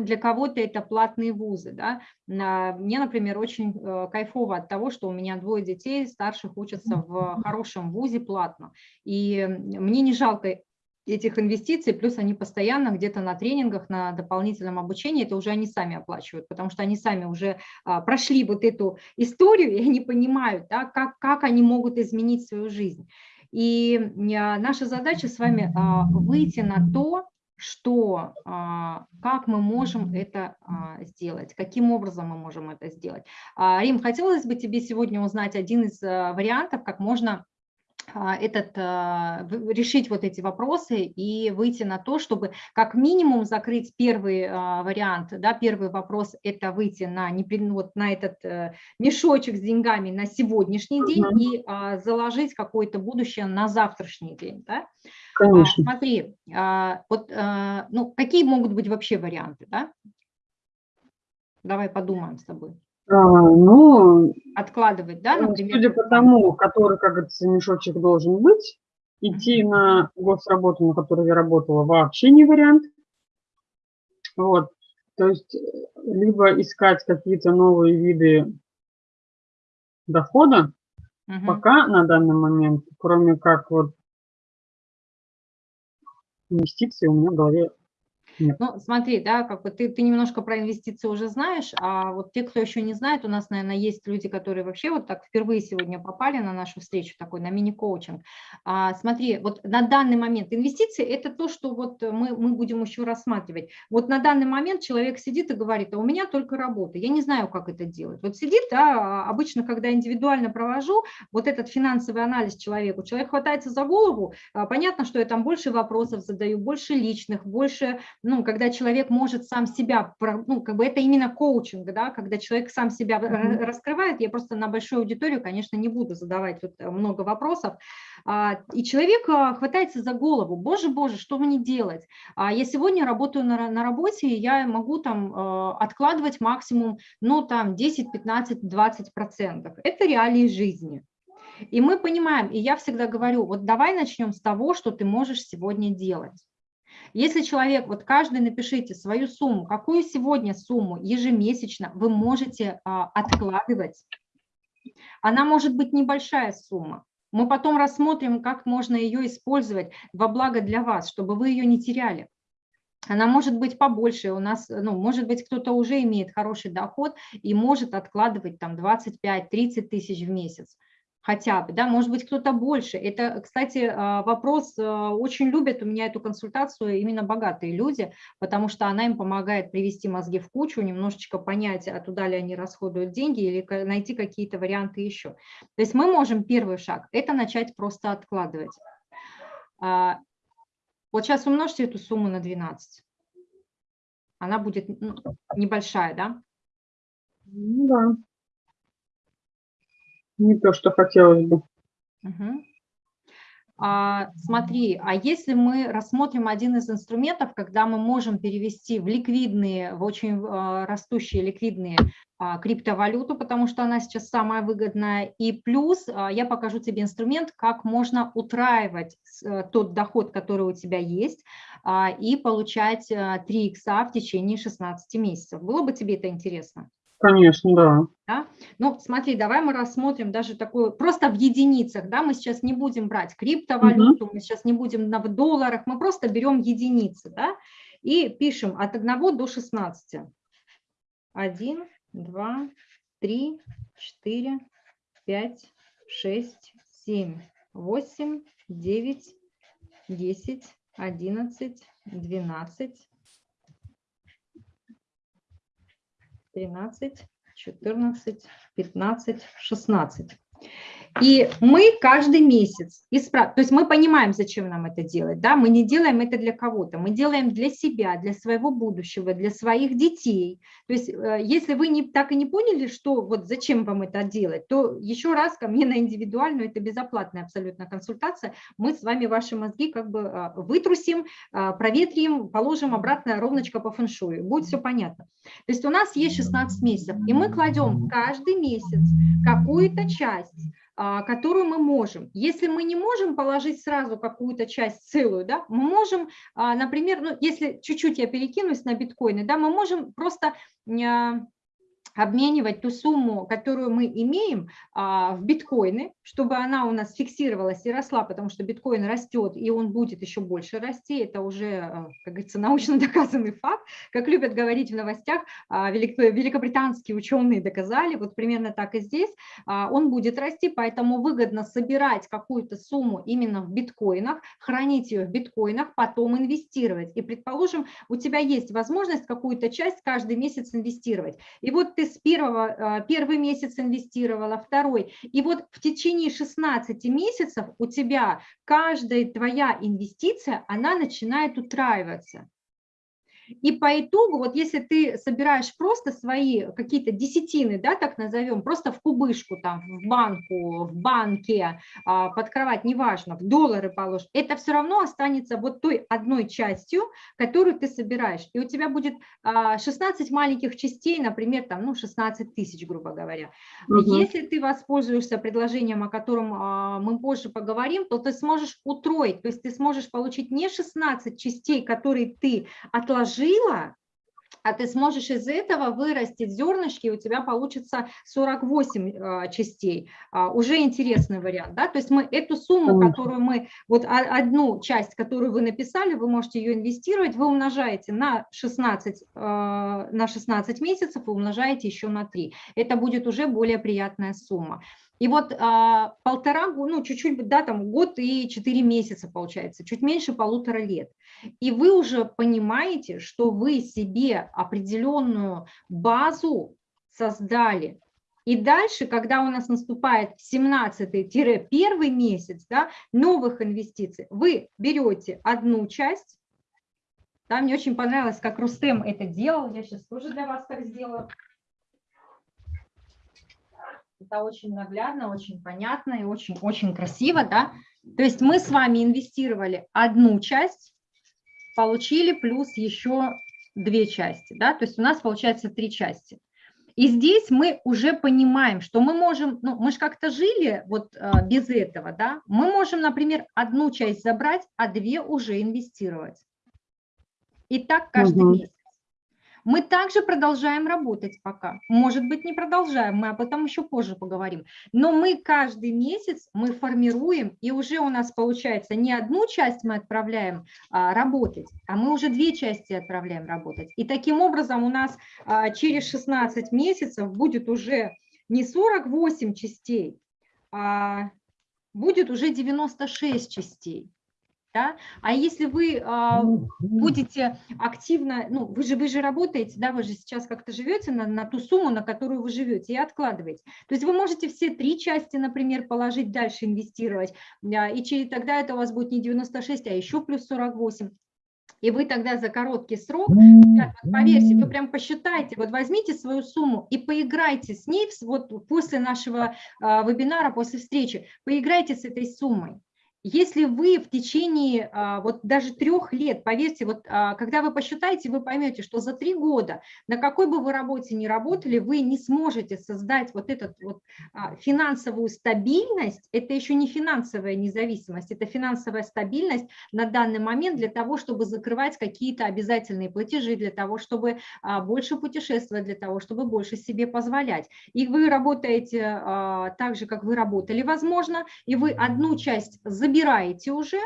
для кого-то это платные вузы, да, мне, например, очень э, кайфово от того, что у меня двое детей старших учатся в хорошем вузе платно, и мне не жалко этих инвестиций, плюс они постоянно где-то на тренингах, на дополнительном обучении, это уже они сами оплачивают, потому что они сами уже а, прошли вот эту историю, и они понимают, да, как, как они могут изменить свою жизнь. И а, наша задача с вами а, выйти на то, что, как мы можем это сделать, каким образом мы можем это сделать. Рим, хотелось бы тебе сегодня узнать один из вариантов, как можно этот, а, решить вот эти вопросы и выйти на то, чтобы как минимум закрыть первый а, вариант, да, первый вопрос – это выйти на, вот на этот э, мешочек с деньгами на сегодняшний день и заложить какое-то будущее на завтрашний день. Да? Конечно. Смотри, вот, ну, какие могут быть вообще варианты? Да? Давай подумаем с тобой. А, ну, откладывать, да, ну, например? Судя по тому, который, как говорится, мешочек должен быть, идти на госработу, на которой я работала, вообще не вариант. Вот, то есть, э, либо искать какие-то новые виды дохода, угу. пока на данный момент, кроме как вот инвестиции у меня в голове Ну, смотри, да, как бы ты, ты немножко про инвестиции уже знаешь, а вот те, кто еще не знает, у нас, наверное, есть люди, которые вообще вот так впервые сегодня попали на нашу встречу, такой на мини-коучинг. А, смотри, вот на данный момент инвестиции – это то, что вот мы, мы будем еще рассматривать. Вот на данный момент человек сидит и говорит, а у меня только работа, я не знаю, как это делать. Вот сидит, да, обычно, когда индивидуально провожу вот этот финансовый анализ человеку, человек хватается за голову, а, понятно, что я там больше вопросов задаю, больше личных, больше ну, когда человек может сам себя, ну, как бы это именно коучинг, да, когда человек сам себя mm-hmm. раскрывает, я просто на большую аудиторию, конечно, не буду задавать вот э, много вопросов, а, и человек а, хватается за голову, боже, боже, что мне делать? А я сегодня работаю на, на работе, и я могу там э, откладывать максимум, ну, там, 10, 15, 20 процентов. Это реалии жизни. И мы понимаем, и я всегда говорю, вот давай начнем с того, что ты можешь сегодня делать. Если человек, вот каждый напишите свою сумму, какую сегодня сумму ежемесячно вы можете а, откладывать. Она может быть небольшая сумма. Мы потом рассмотрим, как можно ее использовать во благо для вас, чтобы вы ее не теряли. Она может быть побольше, у нас, ну, может быть, кто-то уже имеет хороший доход и может откладывать там 25-30 тысяч в месяц хотя бы, да, может быть, кто-то больше. Это, кстати, а, вопрос, а, очень любят у меня эту консультацию именно богатые люди, потому что она им помогает привести мозги в кучу, немножечко понять, а туда ли они расходуют деньги или найти какие-то варианты еще. То есть мы можем первый шаг – это начать просто откладывать. А, вот сейчас умножьте эту сумму на 12. Она будет ну, небольшая, да? Ну да. Не то, что хотелось бы. Угу. А, смотри, а если мы рассмотрим один из инструментов, когда мы можем перевести в ликвидные, в очень а, растущие ликвидные а, криптовалюту, потому что она сейчас самая выгодная, и плюс а, я покажу тебе инструмент, как можно утраивать а, тот доход, который у тебя есть, а, и получать 3 икса в течение 16 месяцев. Было бы тебе это интересно? Конечно, да. да. Ну, смотри, давай мы рассмотрим даже такую, просто в единицах, да, мы сейчас не будем брать криптовалюту, угу. мы сейчас не будем на долларах, мы просто берем единицы, да, и пишем от 1 до 16. 1, 2, 3, 4, 5, 6, 7, 8, 9, 10, 11, 12, 13, 14, 15, 16. И мы каждый месяц, исправ... то есть мы понимаем, зачем нам это делать, да, мы не делаем это для кого-то, мы делаем для себя, для своего будущего, для своих детей. То есть э, если вы не, так и не поняли, что вот зачем вам это делать, то еще раз ко мне на индивидуальную, это безоплатная абсолютно консультация, мы с вами ваши мозги как бы а, вытрусим, а, проветрим, положим обратно ровночко по фэншую, будет все понятно. То есть у нас есть 16 месяцев, и мы кладем каждый месяц какую-то часть, которую мы можем. Если мы не можем положить сразу какую-то часть целую, да, мы можем, а, например, ну, если чуть-чуть я перекинусь на биткоины, да, мы можем просто а, обменивать ту сумму, которую мы имеем а, в биткоины, чтобы она у нас фиксировалась и росла, потому что биткоин растет, и он будет еще больше расти. Это уже, а, как говорится, научно доказанный факт. Как любят говорить в новостях, а, великобританские ученые доказали, вот примерно так и здесь, он будет расти, поэтому выгодно собирать какую-то сумму именно в биткоинах, хранить ее в биткоинах, потом инвестировать. И, предположим, у тебя есть возможность какую-то часть каждый месяц инвестировать. И вот ты с первого, а, первый месяц инвестировала, второй. И вот в течение 16 месяцев у тебя каждая твоя инвестиция, она начинает утраиваться. И по итогу, вот если ты собираешь просто свои какие-то десятины, да, так назовем, просто в кубышку, там, в банку, в банке, а, под кровать, неважно, в доллары положишь, это все равно останется вот той одной частью, которую ты собираешь. И у тебя будет 16 а, маленьких частей, например, там, ну, 16 тысяч, грубо говоря. Угу. Если ты воспользуешься предложением, о котором а, мы позже поговорим, то ты сможешь утроить, то есть ты сможешь получить не 16 частей, которые ты отложил, вложила, а ты сможешь из этого вырастить зернышки, у тебя получится 48 а, частей. А, уже интересный вариант, да, то есть мы эту сумму, которую мы, вот одну часть, которую вы написали, вы можете ее инвестировать, вы умножаете на 16, а, на 16 месяцев и умножаете еще на 3. Это будет уже более приятная сумма. И вот а, полтора, ну чуть-чуть, да, там год и четыре месяца получается, чуть меньше полутора лет. И вы уже понимаете, что вы себе определенную базу создали. И дальше, когда у нас наступает 17-1 месяц да, новых инвестиций, вы берете одну часть, да, мне очень понравилось, как Рустем это делал, я сейчас тоже для вас так сделаю. Это очень наглядно, очень понятно и очень-очень красиво, да. То есть мы с вами инвестировали одну часть, получили плюс еще две части, да, то есть у нас получается три части. И здесь мы уже понимаем, что мы можем, ну, мы же как-то жили вот а, без этого, да, мы можем, например, одну часть забрать, а две уже инвестировать. И так каждый Мгм. месяц. Мы также продолжаем работать пока. Может быть, не продолжаем, мы об этом еще позже поговорим. Но мы каждый месяц мы формируем, и уже у нас получается не одну часть мы отправляем а, работать, а мы уже две части отправляем работать. И таким образом у нас а, через 16 месяцев будет уже не 48 частей, а будет уже 96 частей. Да? А если вы а, будете активно, ну, вы же, вы же работаете, да, вы же сейчас как-то живете на, на ту сумму, на которую вы живете, и откладываете. То есть вы можете все три части, например, положить, дальше инвестировать, а, и через, тогда это у вас будет не 96, а еще плюс 48. И вы тогда за короткий срок, ребят, вот поверьте, вы прям посчитайте, вот возьмите свою сумму и поиграйте с ней, вот после нашего а, вебинара, после встречи, поиграйте с этой суммой. Если вы в течение а, вот даже трех лет, поверьте, вот а, когда вы посчитаете, вы поймете, что за три года, на какой бы вы работе ни работали, вы не сможете создать вот эту вот а, финансовую стабильность, это еще не финансовая независимость, это финансовая стабильность на данный момент для того, чтобы закрывать какие-то обязательные платежи, для того, чтобы больше путешествовать, для того, чтобы больше себе позволять. И вы работаете так же, как вы работали, возможно, и вы одну часть забираете уже,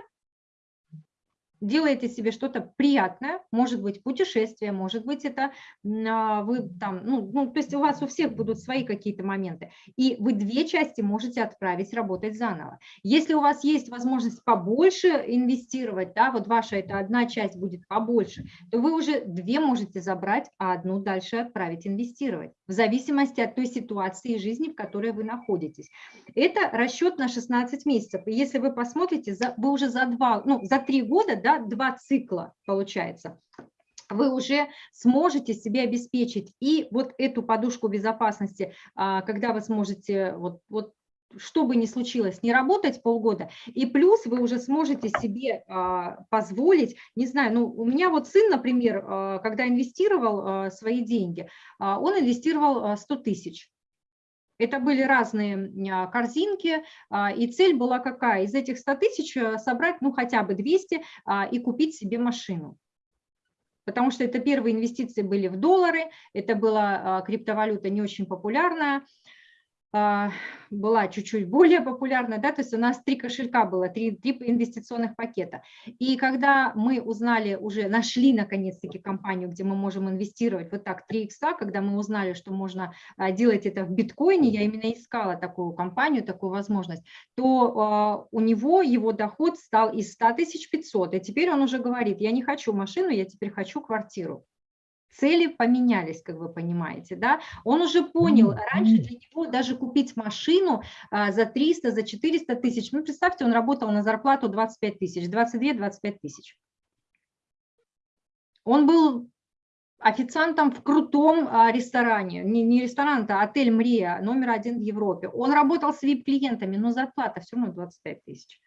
делаете себе что-то приятное, может быть путешествие, может быть это а, вы там, ну, ну, то есть у вас у всех будут свои какие-то моменты, и вы две части можете отправить работать заново. Если у вас есть возможность побольше инвестировать, да, вот ваша эта одна часть будет побольше, то вы уже две можете забрать, а одну дальше отправить инвестировать, в зависимости от той ситуации жизни, в которой вы находитесь. Это расчет на 16 месяцев. И если вы посмотрите, вы уже за два, ну, за три года, да, два цикла получается, вы уже сможете себе обеспечить и вот эту подушку безопасности, а, когда вы сможете вот, вот что бы ни случилось, не работать полгода, и плюс вы уже сможете себе а, позволить, не знаю, ну, у меня вот сын, например, а, когда инвестировал а, свои деньги, а, он инвестировал а, 100 тысяч. Это были разные а, корзинки, а, и цель была какая? Из этих 100 тысяч а, собрать ну хотя бы 200 а, и купить себе машину. Потому что это первые инвестиции были в доллары, это была криптовалюта не очень популярная, была чуть-чуть более популярна, да, то есть у нас три кошелька было, три, три инвестиционных пакета. И когда мы узнали, уже нашли наконец-таки компанию, где мы можем инвестировать вот так 3 икса, когда мы узнали, что можно а, делать это в биткоине, я именно искала такую компанию, такую возможность, то а, у него его доход стал из 100 тысяч 500, и теперь он уже говорит, я не хочу машину, я теперь хочу квартиру цели поменялись, как вы понимаете, да, он уже понял, раньше для него даже купить машину а, за 300, за 400 тысяч, ну, представьте, он работал на зарплату 25 тысяч, 22-25 тысяч. Он был официантом в крутом а, ресторане, не, не ресторан, а отель «Мрия», номер один в Европе. Он работал с VIP-клиентами, но зарплата все равно 25 тысяч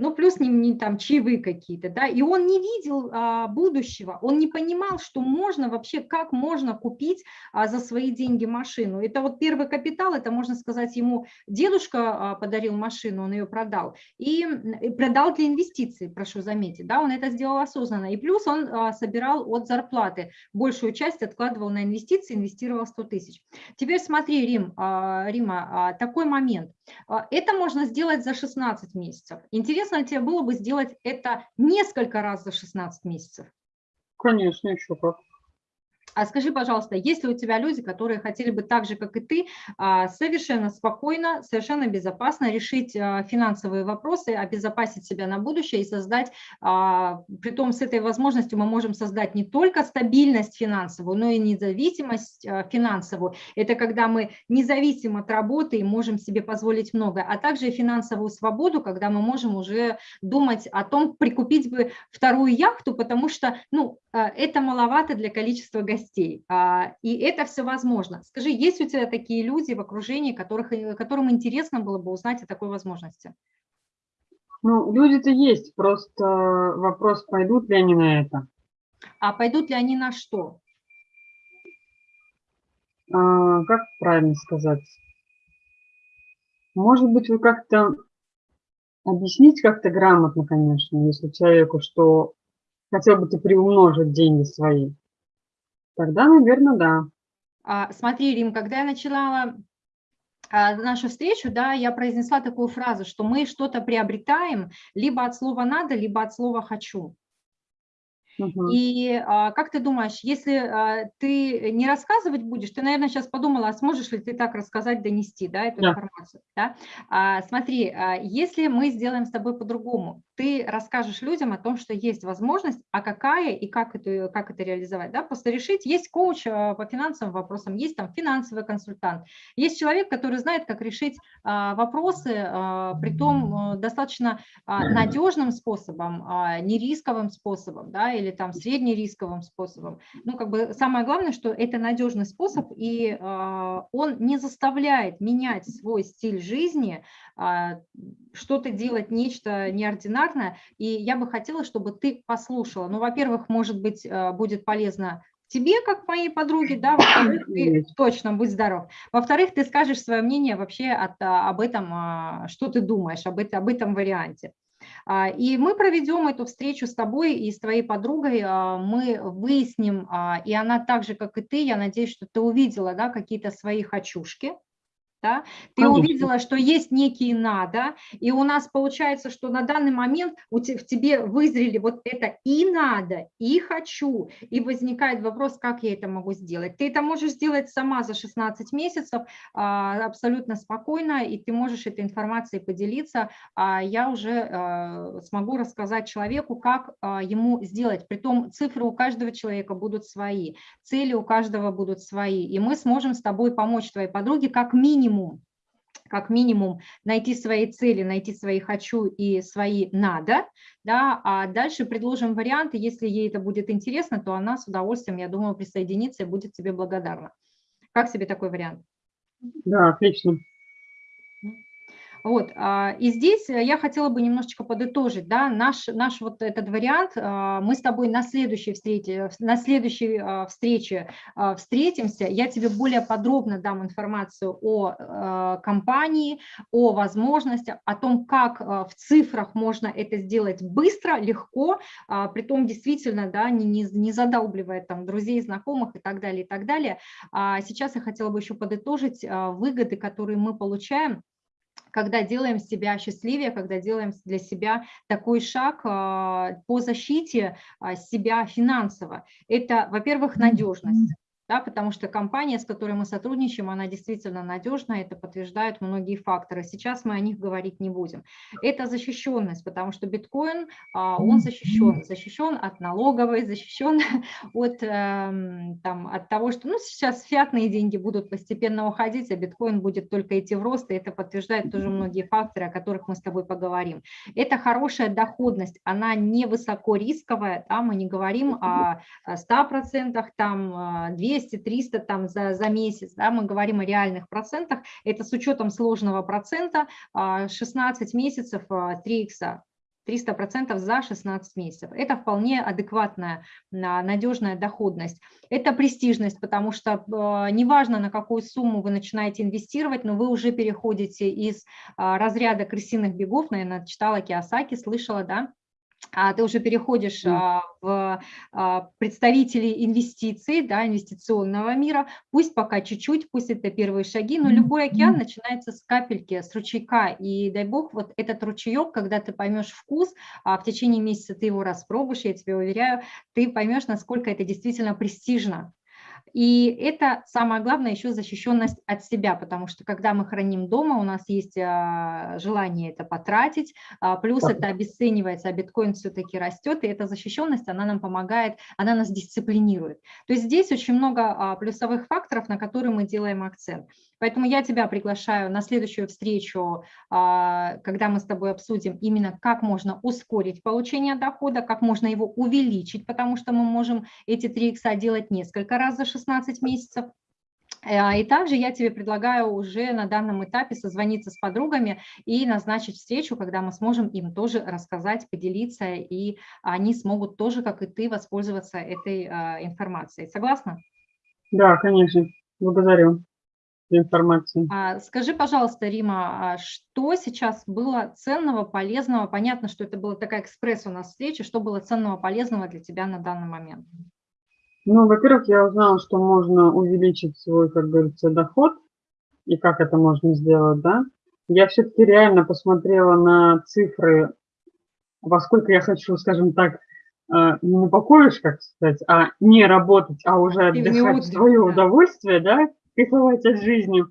ну, плюс не, не там чаевые какие-то, да, и он не видел а, будущего, он не понимал, что можно вообще, как можно купить а, за свои деньги машину. Это вот первый капитал, это, можно сказать, ему дедушка а, подарил машину, он ее продал, и, и продал для инвестиций, прошу заметить, да, он это сделал осознанно, и плюс он а, собирал от зарплаты, большую часть откладывал на инвестиции, инвестировал 100 тысяч. Теперь смотри, Рим, а, Рима, а, такой момент, это можно сделать за 16 месяцев. Интересно ли тебе было бы сделать это несколько раз за 16 месяцев? Конечно, еще как. А скажи, пожалуйста, есть ли у тебя люди, которые хотели бы так же, как и ты, а, совершенно спокойно, совершенно безопасно решить а, финансовые вопросы, обезопасить себя на будущее и создать, а, при том с этой возможностью мы можем создать не только стабильность финансовую, но и независимость финансовую. Это когда мы независим от работы и можем себе позволить много, а также финансовую свободу, когда мы можем уже думать о том, прикупить бы вторую яхту, потому что ну, это маловато для количества гостей гостей. И это все возможно. Скажи, есть у тебя такие люди в окружении, которых, которым интересно было бы узнать о такой возможности? Ну, люди-то есть, просто вопрос, пойдут ли они на это. А пойдут ли они на что? А, как правильно сказать? Может быть, вы как-то объяснить как-то грамотно, конечно, если человеку, что хотел бы ты приумножить деньги свои, тогда, наверное, да. А, смотри, Рим, когда я начинала а, нашу встречу, да, я произнесла такую фразу, что мы что-то приобретаем либо от слова «надо», либо от слова «хочу». И а, как ты думаешь, если а, ты не рассказывать будешь, ты, наверное, сейчас подумала, а сможешь ли ты так рассказать, донести да, эту да. информацию? Да? А, смотри, а, если мы сделаем с тобой по-другому, ты расскажешь людям о том, что есть возможность, а какая и как это, как это реализовать. Да? Просто решить, есть коуч а, по финансовым вопросам, есть там финансовый консультант, есть человек, который знает, как решить а, вопросы, а, при том достаточно а, надежным способом, не рисковым способом, да, или там среднерисковым способом. Ну, как бы самое главное, что это надежный способ, и э, он не заставляет менять свой стиль жизни, э, что-то делать, нечто неординарное. И я бы хотела, чтобы ты послушала. Ну, во-первых, может быть, э, будет полезно тебе, как моей подруге, да, во-вторых, ты точно будь здоров. Во-вторых, ты скажешь свое мнение вообще от, об этом, что ты думаешь об, это, об этом варианте. А, и мы проведем эту встречу с тобой и с твоей подругой, а, мы выясним, а, и она так же, как и ты, я надеюсь, что ты увидела да, какие-то свои хочушки, да? Ты Конечно. увидела, что есть некие надо, и у нас получается, что на данный момент у te, в тебе вызрели вот это и надо, и хочу, и возникает вопрос, как я это могу сделать. Ты это можешь сделать сама за 16 месяцев а, абсолютно спокойно, и ты можешь этой информацией поделиться, а я уже а, смогу рассказать человеку, как а, ему сделать. Притом цифры у каждого человека будут свои, цели у каждого будут свои, и мы сможем с тобой помочь твоей подруге как минимум минимум, как минимум найти свои цели, найти свои «хочу» и свои «надо», да, а дальше предложим варианты, если ей это будет интересно, то она с удовольствием, я думаю, присоединится и будет тебе благодарна. Как себе такой вариант? Да, отлично. Вот, а, и здесь э, я хотела бы немножечко подытожить, да, наш, наш вот этот вариант, а, мы с тобой на следующей встрече, на следующей а, встрече встретимся, я тебе более подробно дам информацию о компании, о возможностях, о том, как в цифрах можно это сделать быстро, легко, при том действительно, да, не, не, не задалбливая там друзей, знакомых и так далее, и так далее. Сейчас я хотела бы еще подытожить выгоды, которые мы получаем когда делаем себя счастливее, когда делаем для себя такой шаг а, по защите а, себя финансово. Это, во-первых, надежность да, потому что компания, с которой мы сотрудничаем, она действительно надежная, это подтверждают многие факторы. Сейчас мы о них говорить не будем. Это защищенность, потому что биткоин, а, он защищен, защищен от налоговой, защищен от, эм, там, от того, что ну, сейчас фиатные деньги будут постепенно уходить, а биткоин будет только идти в рост, и это подтверждает тоже многие факторы, о которых мы с тобой поговорим. Это хорошая доходность, она не высоко рисковая, да, мы не говорим о 100%, там 200, 200-300 там за, за месяц, да, мы говорим о реальных процентах, это с учетом сложного процента 16 а, месяцев 3 а, икса. 300% за 16 месяцев. Это вполне адекватная, надежная доходность. Это престижность, потому что э, неважно, на какую сумму вы начинаете инвестировать, но вы уже переходите из разряда крысиных бегов, наверное, читала Киосаки, слышала, да, а ты уже переходишь а, в а, представителей инвестиций, да, инвестиционного мира, пусть пока чуть-чуть, пусть это первые шаги, но любой океан начинается с капельки, с ручейка, и дай бог, вот этот ручеек, когда ты поймешь вкус, а в течение месяца ты его распробуешь, я тебе уверяю, ты поймешь, насколько это действительно престижно, и это самое главное еще защищенность от себя, потому что когда мы храним дома, у нас есть а, желание это потратить, а, плюс это обесценивается, а биткоин все-таки растет, и эта защищенность, она нам помогает, она нас дисциплинирует. То есть здесь очень много а, плюсовых факторов, на которые мы делаем акцент. Поэтому я тебя приглашаю на следующую встречу, когда мы с тобой обсудим именно, как можно ускорить получение дохода, как можно его увеличить, потому что мы можем эти 3 икса делать несколько раз за 16 месяцев. Э, и также я тебе предлагаю уже на данном этапе созвониться с подругами и назначить встречу, когда мы сможем им тоже рассказать, поделиться, и они смогут тоже, как и ты, воспользоваться этой а, информацией. Согласна? Да, конечно. Благодарю. информации. А, скажи, пожалуйста, Рима, а что сейчас было ценного, полезного? Понятно, что это была такая экспресс у нас встреча. Что было ценного, полезного для тебя на данный момент? Ну, во-первых, я узнала, что можно увеличить свой, как говорится, доход, и как это можно сделать, да. Я все-таки реально посмотрела на цифры, во сколько я хочу, скажем так, э, не на покоишь, как сказать, а не работать, а уже отдыхать в свое да. удовольствие, да, кайфовать от жизни.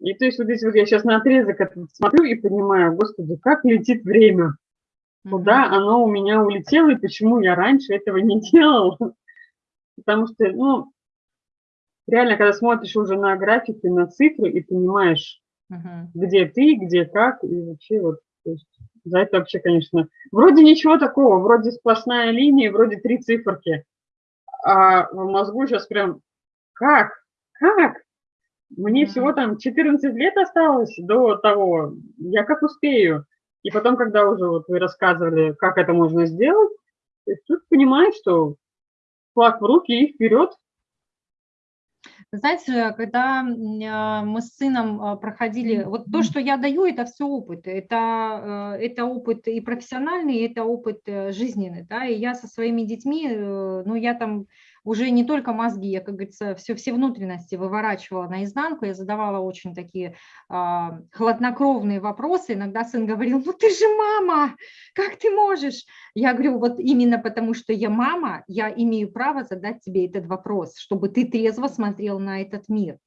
И то есть вот здесь вот я сейчас на отрезок смотрю и понимаю, господи, как летит время, куда оно у меня улетело и почему я раньше этого не делала. Потому что, ну, реально, когда смотришь уже на графики, на цифры и понимаешь, uh-huh. где ты, где как, и вообще вот, то есть за это вообще, конечно, вроде ничего такого, вроде сплошная линия, вроде три циферки, а в мозгу сейчас прям, как, как? Мне всего там 14 лет осталось до того, я как успею. И потом, когда уже вот вы рассказывали, как это можно сделать, тут понимаешь, что флаг в руки и вперед. Знаете, когда а, мы с сыном а, проходили, вот то, что я даю, это все опыт. Это, э, это опыт и профессиональный, и это опыт э, жизненный. Да? И я со своими детьми, э, ну, я там уже не только мозги, я, как говорится, все, все внутренности выворачивала наизнанку, я задавала очень такие а, хладнокровные вопросы. Иногда сын говорил, ну ты же мама, как ты можешь? Я говорю, вот именно потому, что я мама, я имею право задать тебе этот вопрос, чтобы ты трезво смотрел на этот мир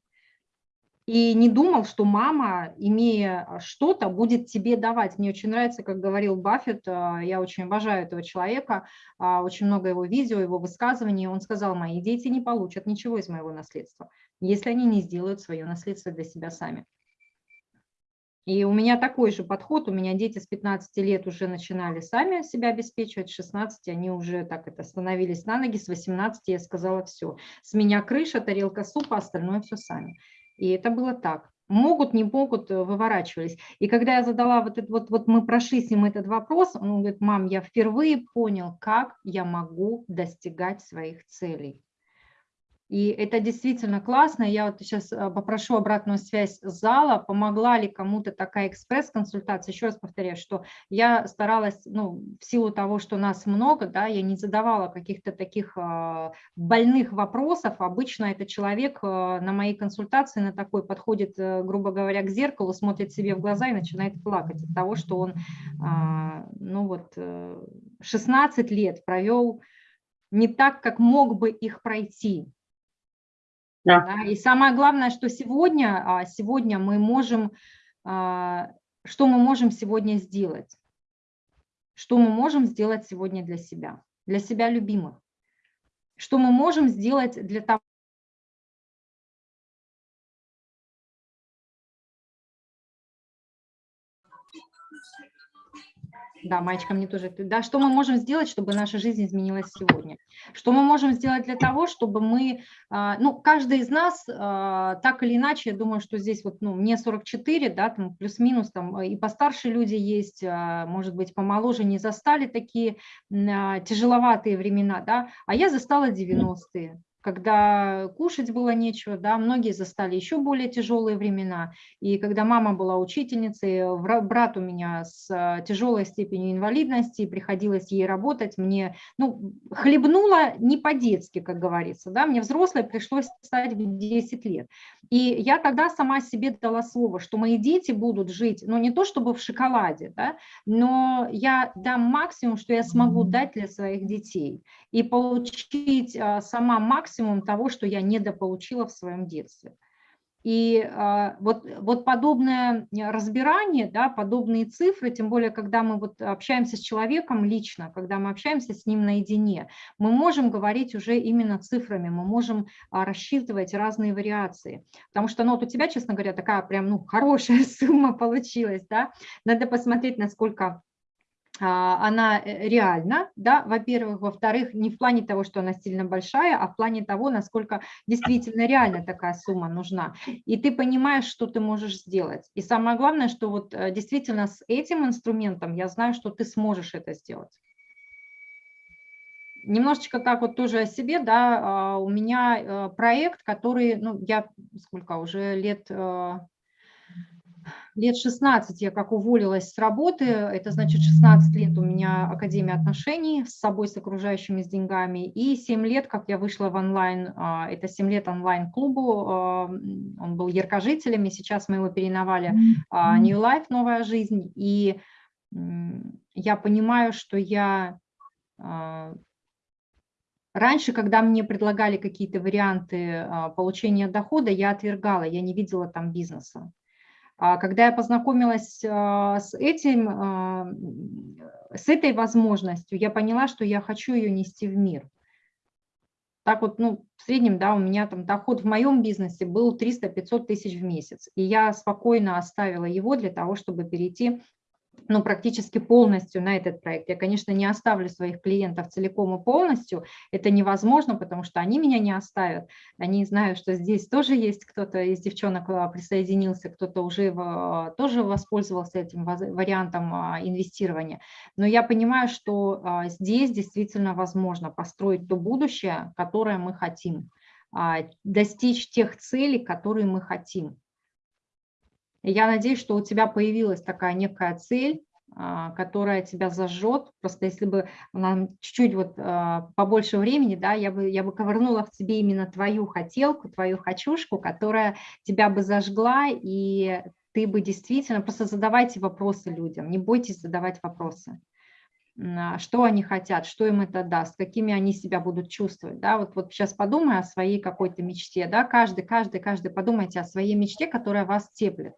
и не думал, что мама, имея что-то, будет тебе давать. Мне очень нравится, как говорил Баффет, а, я очень обожаю этого человека, а, очень много его видео, его высказываний. Он сказал, мои дети не получат ничего из моего наследства, если они не сделают свое наследство для себя сами. И у меня такой же подход, у меня дети с 15 лет уже начинали сами себя обеспечивать, с 16 они уже так это становились на ноги, с 18 я сказала все, с меня крыша, тарелка супа, остальное все сами. И это было так. Могут, не могут, э, выворачивались. И когда я задала вот этот, вот, вот мы прошли с ним этот вопрос, он говорит, мам, я впервые понял, как я могу достигать своих целей. И это действительно классно. Я вот сейчас э, попрошу обратную связь зала, помогла ли кому-то такая экспресс-консультация. Еще раз повторяю, что я старалась, ну, в силу того, что нас много, да, я не задавала каких-то таких э, больных вопросов. Обычно это человек э, на моей консультации на такой подходит, грубо говоря, к зеркалу, смотрит себе в глаза и начинает плакать от того, что он, а, ну вот, 16 лет провел не так, как мог бы их пройти. Да. Да, и самое главное, что сегодня, а, сегодня мы можем, а, что мы можем сегодня сделать? Что мы можем сделать сегодня для себя, для себя любимых? Что мы можем сделать для того, Да, Маечка, мне тоже. Да, что мы можем сделать, чтобы наша жизнь изменилась сегодня? Что мы можем сделать для того, чтобы мы, а, ну, каждый из нас а, так или иначе, я думаю, что здесь вот, ну, мне 44, да, там плюс-минус, там и постарше люди есть, а, может быть, помоложе не застали такие тяжеловатые времена, да, а я застала 90-е когда кушать было нечего, да, многие застали еще более тяжелые времена. И когда мама была учительницей, брат у меня с а, тяжелой степенью инвалидности, приходилось ей работать, мне, ну, хлебнула не по-детски, как говорится, да, мне взрослой пришлось стать в 10 лет. И я тогда сама себе дала слово, что мои дети будут жить, ну, не то чтобы в шоколаде, да, но я дам максимум, что я смогу дать для своих детей и получить а, сама максимум того, что я недополучила в своем детстве. И а, вот, вот подобное разбирание, да, подобные цифры, тем более, когда мы вот общаемся с человеком лично, когда мы общаемся с ним наедине, мы можем говорить уже именно цифрами, мы можем а, рассчитывать разные вариации. Потому что ну, вот у тебя, честно говоря, такая прям ну, хорошая сумма получилась. Да? Надо посмотреть, насколько она э, реальна, да, во-первых, во-вторых, не в плане того, что она сильно большая, а в плане того, насколько действительно реально такая сумма нужна. И ты понимаешь, что ты можешь сделать. И самое главное, что вот э, действительно с этим инструментом я знаю, что ты сможешь это сделать. немножечко так вот тоже о себе, да, а, у меня э, проект, который, ну, я сколько уже лет, лет 16 я как уволилась с работы, это значит 16 лет у меня Академия отношений с собой, с окружающими, с деньгами, и 7 лет, как я вышла в онлайн, а, это 7 лет онлайн-клубу, а, он был яркожителем, и сейчас мы его переименовали New Life, новая жизнь, и я понимаю, что я Раньше, когда мне предлагали какие-то варианты получения дохода, я отвергала, я не видела там бизнеса. А когда я познакомилась а, с этим, а, с этой возможностью, я поняла, что я хочу ее нести в мир. Так вот, ну, в среднем, да, у меня там доход в моем бизнесе был 300-500 тысяч в месяц. И я спокойно оставила его для того, чтобы перейти ну, практически полностью на этот проект. Я, конечно, не оставлю своих клиентов целиком и полностью, это невозможно, потому что они меня не оставят. Они знают, что здесь тоже есть кто-то из девчонок а, присоединился, кто-то уже а, тоже воспользовался этим вариантом а, инвестирования. Но я понимаю, что здесь действительно возможно построить то будущее, которое мы хотим, достичь тех целей, которые мы хотим. Я надеюсь, что у тебя появилась такая некая цель, а, которая тебя зажжет. Просто если бы нам чуть-чуть вот а, побольше времени, да, я бы, я бы ковырнула в тебе именно твою хотелку, твою хочушку, которая тебя бы зажгла, и ты бы действительно, просто задавайте вопросы людям, не бойтесь задавать вопросы а, что они хотят, что им это даст, какими они себя будут чувствовать. Да? Вот, вот сейчас подумай о своей какой-то мечте, да? каждый, каждый, каждый подумайте о своей мечте, которая вас теплит.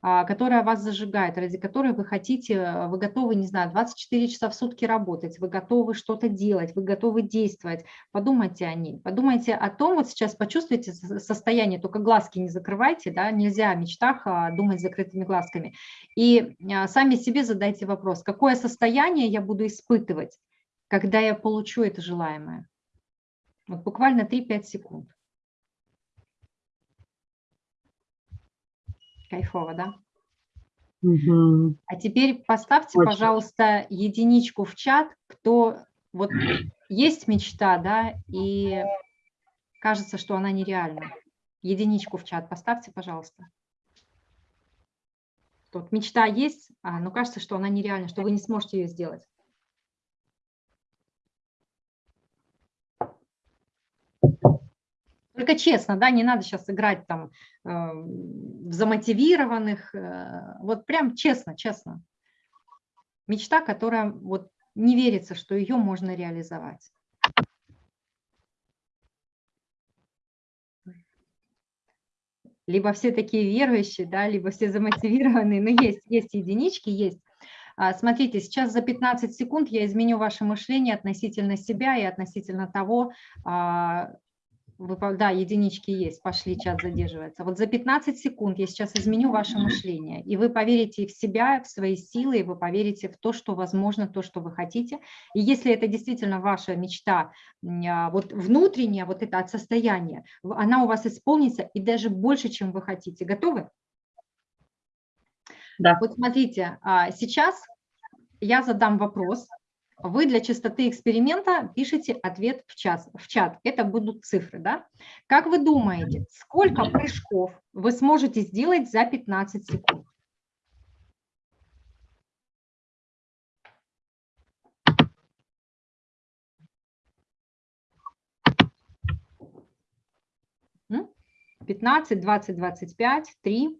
А, которая вас зажигает, ради которой вы хотите, э, вы готовы, не знаю, 24 часа в сутки работать, вы готовы что-то делать, вы готовы действовать. Подумайте о ней, подумайте о том, вот сейчас почувствуйте состояние, только глазки не закрывайте, да, нельзя о мечтах а, думать закрытыми глазками. И а, сами себе задайте вопрос, какое состояние я буду испытывать, когда я получу это желаемое. Вот буквально 3-5 секунд. Кайфово, да? Угу. А теперь поставьте, Очень. пожалуйста, единичку в чат, кто вот есть мечта, да, и кажется, что она нереальна. Единичку в чат поставьте, пожалуйста. Тут мечта есть, а, но кажется, что она нереальна, что вы не сможете ее сделать. Только честно, да, не надо сейчас играть там э, замотивированных, э, вот прям честно, честно. Мечта, которая вот не верится, что ее можно реализовать. Либо все такие верующие, да, либо все замотивированные, но есть, есть единички, есть. А, смотрите, сейчас за 15 секунд я изменю ваше мышление относительно себя и относительно того, а, да, единички есть, пошли, чат задерживается. Вот за 15 секунд я сейчас изменю ваше мышление, и вы поверите в себя, в свои силы, и вы поверите в то, что возможно, то, что вы хотите. И если это действительно ваша мечта, а, вот внутренняя, вот это от состояния, она у вас исполнится и даже больше, чем вы хотите. Готовы? Да. Вот смотрите, а, сейчас я задам вопрос, вы для чистоты эксперимента пишите ответ в, час, в чат. Это будут цифры. Да? Как вы думаете, сколько прыжков вы сможете сделать за 15 секунд? Пятнадцать, двадцать, двадцать пять, три.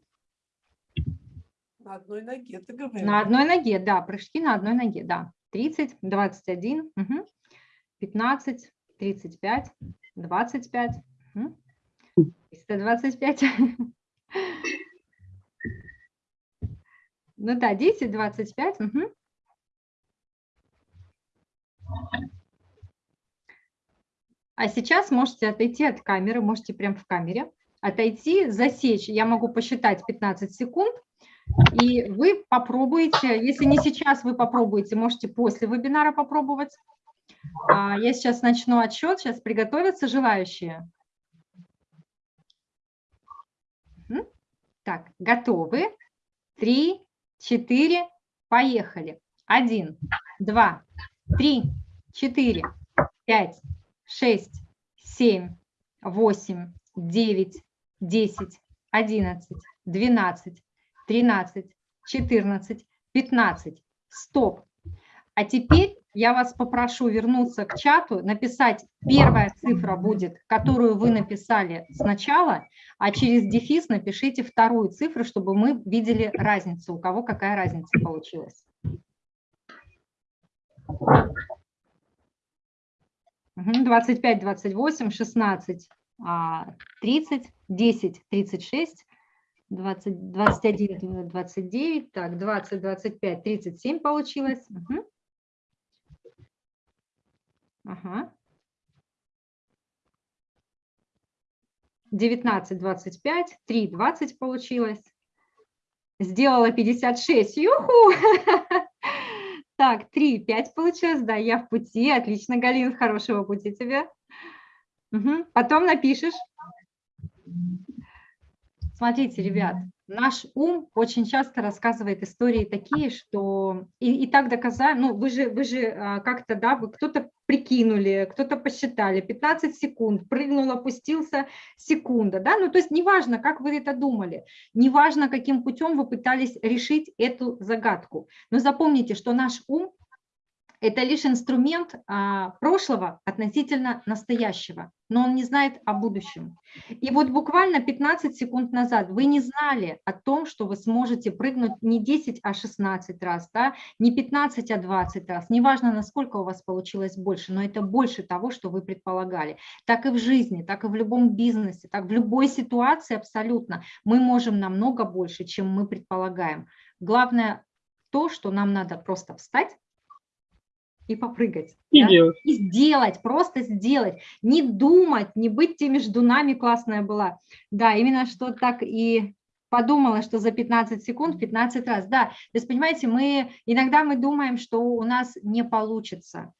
На одной ноге, ты говоришь. На одной ноге, да, прыжки на одной ноге, да. 30, 21, угу. 15, 35, 25, угу. 325. Ну да, 10, 25. Угу. А сейчас можете отойти от камеры, можете прям в камере отойти, засечь. Я могу посчитать 15 секунд, и вы попробуете, если не сейчас, вы попробуете, можете после вебинара попробовать. А, я сейчас начну отсчет, сейчас приготовятся желающие. Так, готовы? Три, четыре, поехали. Один, два, три, четыре, 5, 6, 7, 8, 9, 10, 11, 12, 13, 14, 15. Стоп. А теперь я вас попрошу вернуться к чату, написать, первая цифра будет, которую вы написали сначала, а через дефис напишите вторую цифру, чтобы мы видели разницу, у кого какая разница получилась. 25, 28, 16, 30, 10, 36, 20, 21, 29, так, 20, 25, 37 получилось. Угу. Ага. 19, 25, 3, 20 получилось. Сделала 56, юху! Так, 3, 5 получилось, да, я в пути, отлично, Галина, хорошего пути тебе. Угу. Потом напишешь. Смотрите, ребят, наш ум очень часто рассказывает истории такие, что и, и так доказать, ну вы же, вы же а, как-то, да, вы кто-то прикинули, кто-то посчитали, 15 секунд, прыгнул, опустился, секунда, да, ну то есть неважно, как вы это думали, неважно, каким путем вы пытались решить эту загадку, но запомните, что наш ум это лишь инструмент а, прошлого относительно настоящего, но он не знает о будущем. И вот буквально 15 секунд назад вы не знали о том, что вы сможете прыгнуть не 10, а 16 раз, да? не 15, а 20 раз. Неважно, насколько у вас получилось больше, но это больше того, что вы предполагали. Так и в жизни, так и в любом бизнесе, так в любой ситуации абсолютно мы можем намного больше, чем мы предполагаем. Главное то, что нам надо просто встать, и попрыгать. И да? делать. И сделать, просто сделать. Не думать, не быть теми ждунами классная была. Да, именно что так и подумала, что за 15 секунд 15 раз. Да, то есть, понимаете, мы иногда мы думаем, что у нас не получится.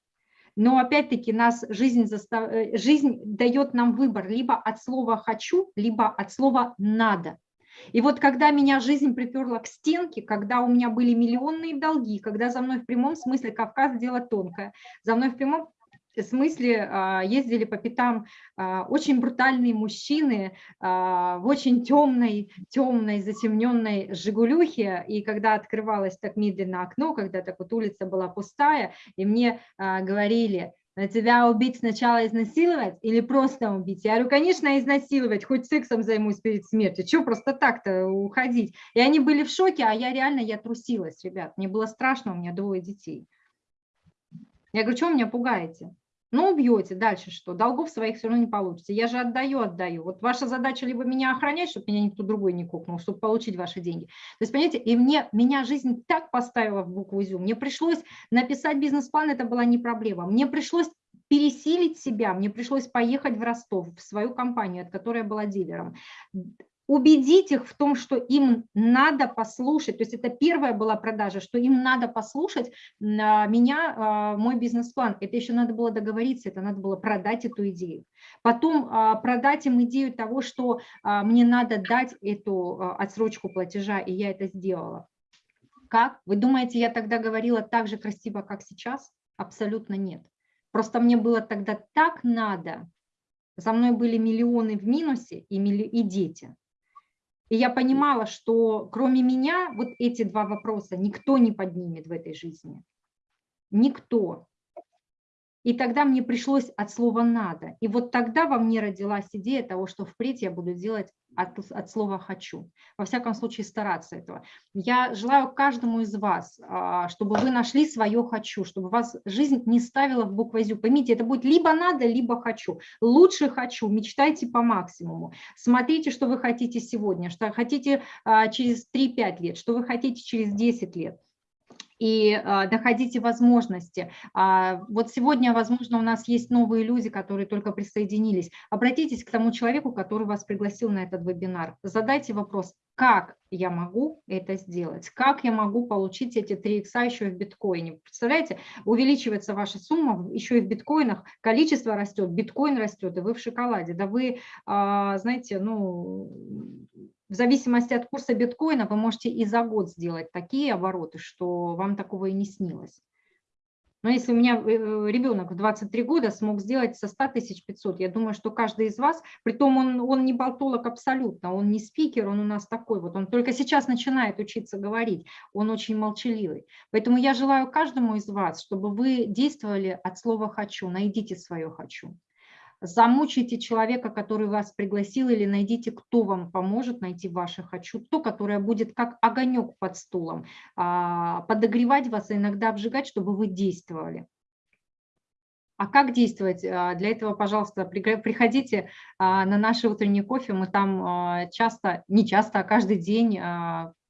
Но опять-таки нас жизнь, застав... Э, жизнь дает нам выбор либо от слова «хочу», либо от слова «надо». И вот когда меня жизнь приперла к стенке, когда у меня были миллионные долги, когда за мной в прямом смысле Кавказ дело тонкое, за мной в прямом смысле а, ездили по пятам а, очень брутальные мужчины а, в очень темной, темной, затемненной «Жигулюхе», и когда открывалось так медленно окно, когда так вот улица была пустая, и мне говорили, тебя убить сначала изнасиловать или просто убить? Я говорю, конечно, изнасиловать, хоть сексом займусь перед смертью, что просто так-то уходить? И они были в шоке, а я реально, я трусилась, ребят, мне было страшно, у меня двое детей. Я говорю, что меня пугаете? Ну, убьете, дальше что? Долгов своих все равно не получится. Я же отдаю, отдаю. Вот ваша задача либо меня охранять, чтобы меня никто другой не кукнул, чтобы получить ваши деньги. То есть, понимаете, и мне, меня жизнь так поставила в букву ЗЮ. Мне пришлось написать бизнес-план, это была не проблема. Мне пришлось пересилить себя, мне пришлось поехать в Ростов, в свою компанию, от которой я была дилером убедить их в том, что им надо послушать, то есть это первая была продажа, что им надо послушать а, меня, а, мой бизнес-план. Это еще надо было договориться, это надо было продать эту идею. Потом а, продать им идею того, что мне надо дать эту отсрочку платежа, и я это сделала. Как? Вы думаете, я тогда говорила так же красиво, как сейчас? Абсолютно нет. Просто мне было тогда так надо. За мной были миллионы в минусе и, дети. И я понимала, что кроме меня вот эти два вопроса никто не поднимет в этой жизни. Никто. И тогда мне пришлось от слова «надо». И вот тогда во мне родилась идея того, что впредь я буду делать от, от слова «хочу». Во всяком случае, стараться этого. Я желаю каждому из вас, а, чтобы вы нашли свое «хочу», чтобы вас жизнь не ставила в буквозю. Поймите, это будет либо «надо», либо «хочу». Лучше «хочу», мечтайте по максимуму. Смотрите, что вы хотите сегодня, что хотите а, через 3-5 лет, что вы хотите через 10 лет и а, находите возможности. А, вот сегодня, возможно, у нас есть новые люди, которые только присоединились. Обратитесь к тому человеку, который вас пригласил на этот вебинар. Задайте вопрос, как я могу это сделать, как я могу получить эти 3 икса еще в биткоине. Представляете, увеличивается ваша сумма еще и в биткоинах, количество растет, биткоин растет, и вы в шоколаде. Да вы, а, знаете, ну, в зависимости от курса биткоина вы можете и за год сделать такие обороты, что вам такого и не снилось. Но если у меня э, ребенок в 23 года смог сделать со 100 тысяч 500, я думаю, что каждый из вас, притом он, он не болтолог абсолютно, он не спикер, он у нас такой вот, он только сейчас начинает учиться говорить, он очень молчаливый. Поэтому я желаю каждому из вас, чтобы вы действовали от слова «хочу», найдите свое «хочу» замучите человека, который вас пригласил, или найдите, кто вам поможет найти ваше «хочу», то, которое будет как огонек под стулом, а, подогревать вас и иногда обжигать, чтобы вы действовали. А как действовать? А, для этого, пожалуйста, приходите а, на наши утренние кофе. Мы там часто, не часто, а каждый день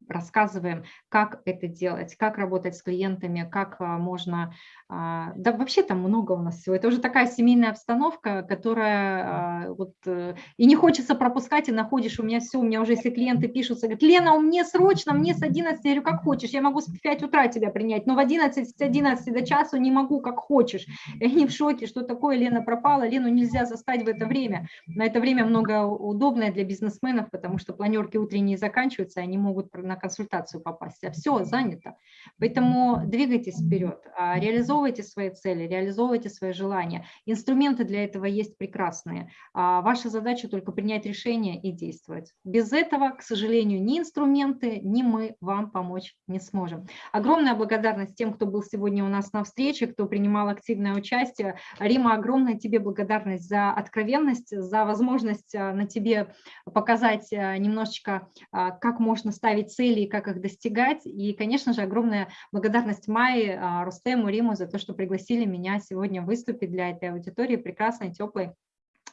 рассказываем, как это делать, как работать с клиентами, как можно а, да, вообще там много у нас всего. Это уже такая семейная обстановка, которая а, вот э, и не хочется пропускать, и находишь, у меня все, у меня уже если клиенты пишут, говорят, Лена, у меня срочно, мне с 11, я говорю, как хочешь, я могу с 5 утра тебя принять, но в 11, с 11 до часу не могу, как хочешь. И они в шоке, что такое, Лена пропала, Лену нельзя застать в это время. На это время много удобное для бизнесменов, потому что планерки утренние заканчиваются, они могут на консультацию попасть, а все занято. Поэтому двигайтесь вперед, а реализовывайте свои цели, реализовывайте свои желания. Инструменты для этого есть прекрасные. А ваша задача только принять решение и действовать. Без этого, к сожалению, ни инструменты, ни мы вам помочь не сможем. Огромная благодарность тем, кто был сегодня у нас на встрече, кто принимал активное участие. Рима, огромная тебе благодарность за откровенность, за возможность а, на тебе показать немножечко, как можно ставить цели и как их достигать. И, конечно же, огромная благодарность Майе, Рустему, Риму за то, что пригласили меня сегодня выступить для этой аудитории прекрасной, теплой,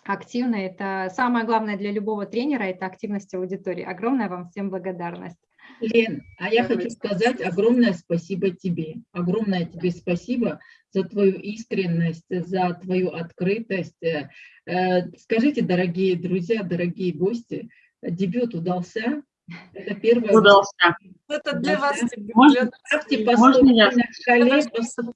активной. Это самое главное для любого тренера, это активность аудитории. Огромная вам всем благодарность. Лен, а я хочу сказать огромное спасибо тебе. Огромное тебе спасибо за твою искренность, за твою открытость. Э, скажите, дорогие друзья, дорогие гости, дебют удался? Это первое. Удался. Это для вас. Можно, ставьте по стобальной шкале.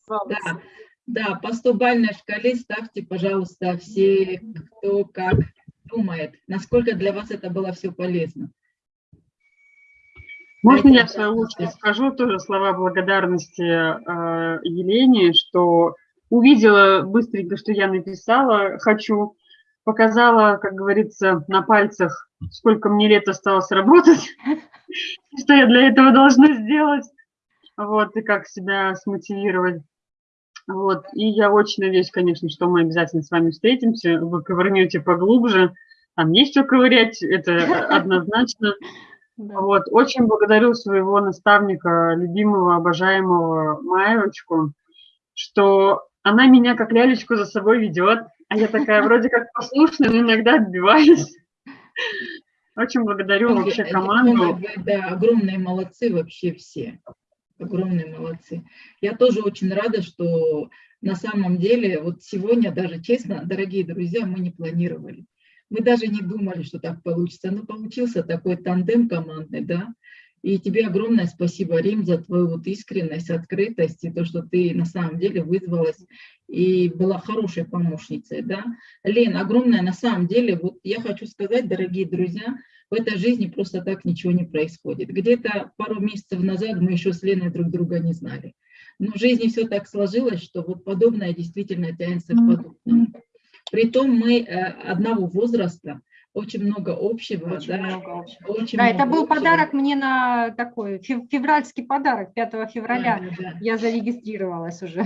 По, да, да, по стобальной шкале ставьте, пожалуйста, все, кто как думает, насколько для вас это было все полезно. Можно я в свою очередь скажу тоже слова благодарности э, Елене, что увидела быстренько, что я написала «хочу», показала, как говорится, на пальцах, сколько мне лет осталось работать, что я для этого должна сделать, вот, и как себя смотивировать. Вот, и я очень надеюсь, конечно, что мы обязательно с вами встретимся, вы ковырнете поглубже, там есть что ковырять, это однозначно. Вот, очень благодарю своего наставника, любимого, обожаемого Маевочку, что она меня как лялечку за собой ведет, а я такая вроде как послушная, но иногда отбиваюсь. Очень благодарю вообще команду. Да, огромные молодцы вообще все. Огромные молодцы. Я тоже очень рада, что на самом деле, вот сегодня даже честно, дорогие друзья, мы не планировали. Мы даже не думали, что так получится. Но получился такой тандем командный, да. И тебе огромное спасибо, Рим, за твою вот искренность, открытость и то, что ты на самом деле вызвалась и была хорошей помощницей. Да? Лен, огромное на самом деле, вот я хочу сказать, дорогие друзья, в этой жизни просто так ничего не происходит. Где-то пару месяцев назад мы еще с Леной друг друга не знали. Но в жизни все так сложилось, что вот подобное действительно тянется к подобному. Притом мы э, одного возраста, очень много общего. Очень да, много общего. Очень да, много это был общего. подарок мне на такой февральский подарок 5 февраля. Да, да. Я зарегистрировалась уже.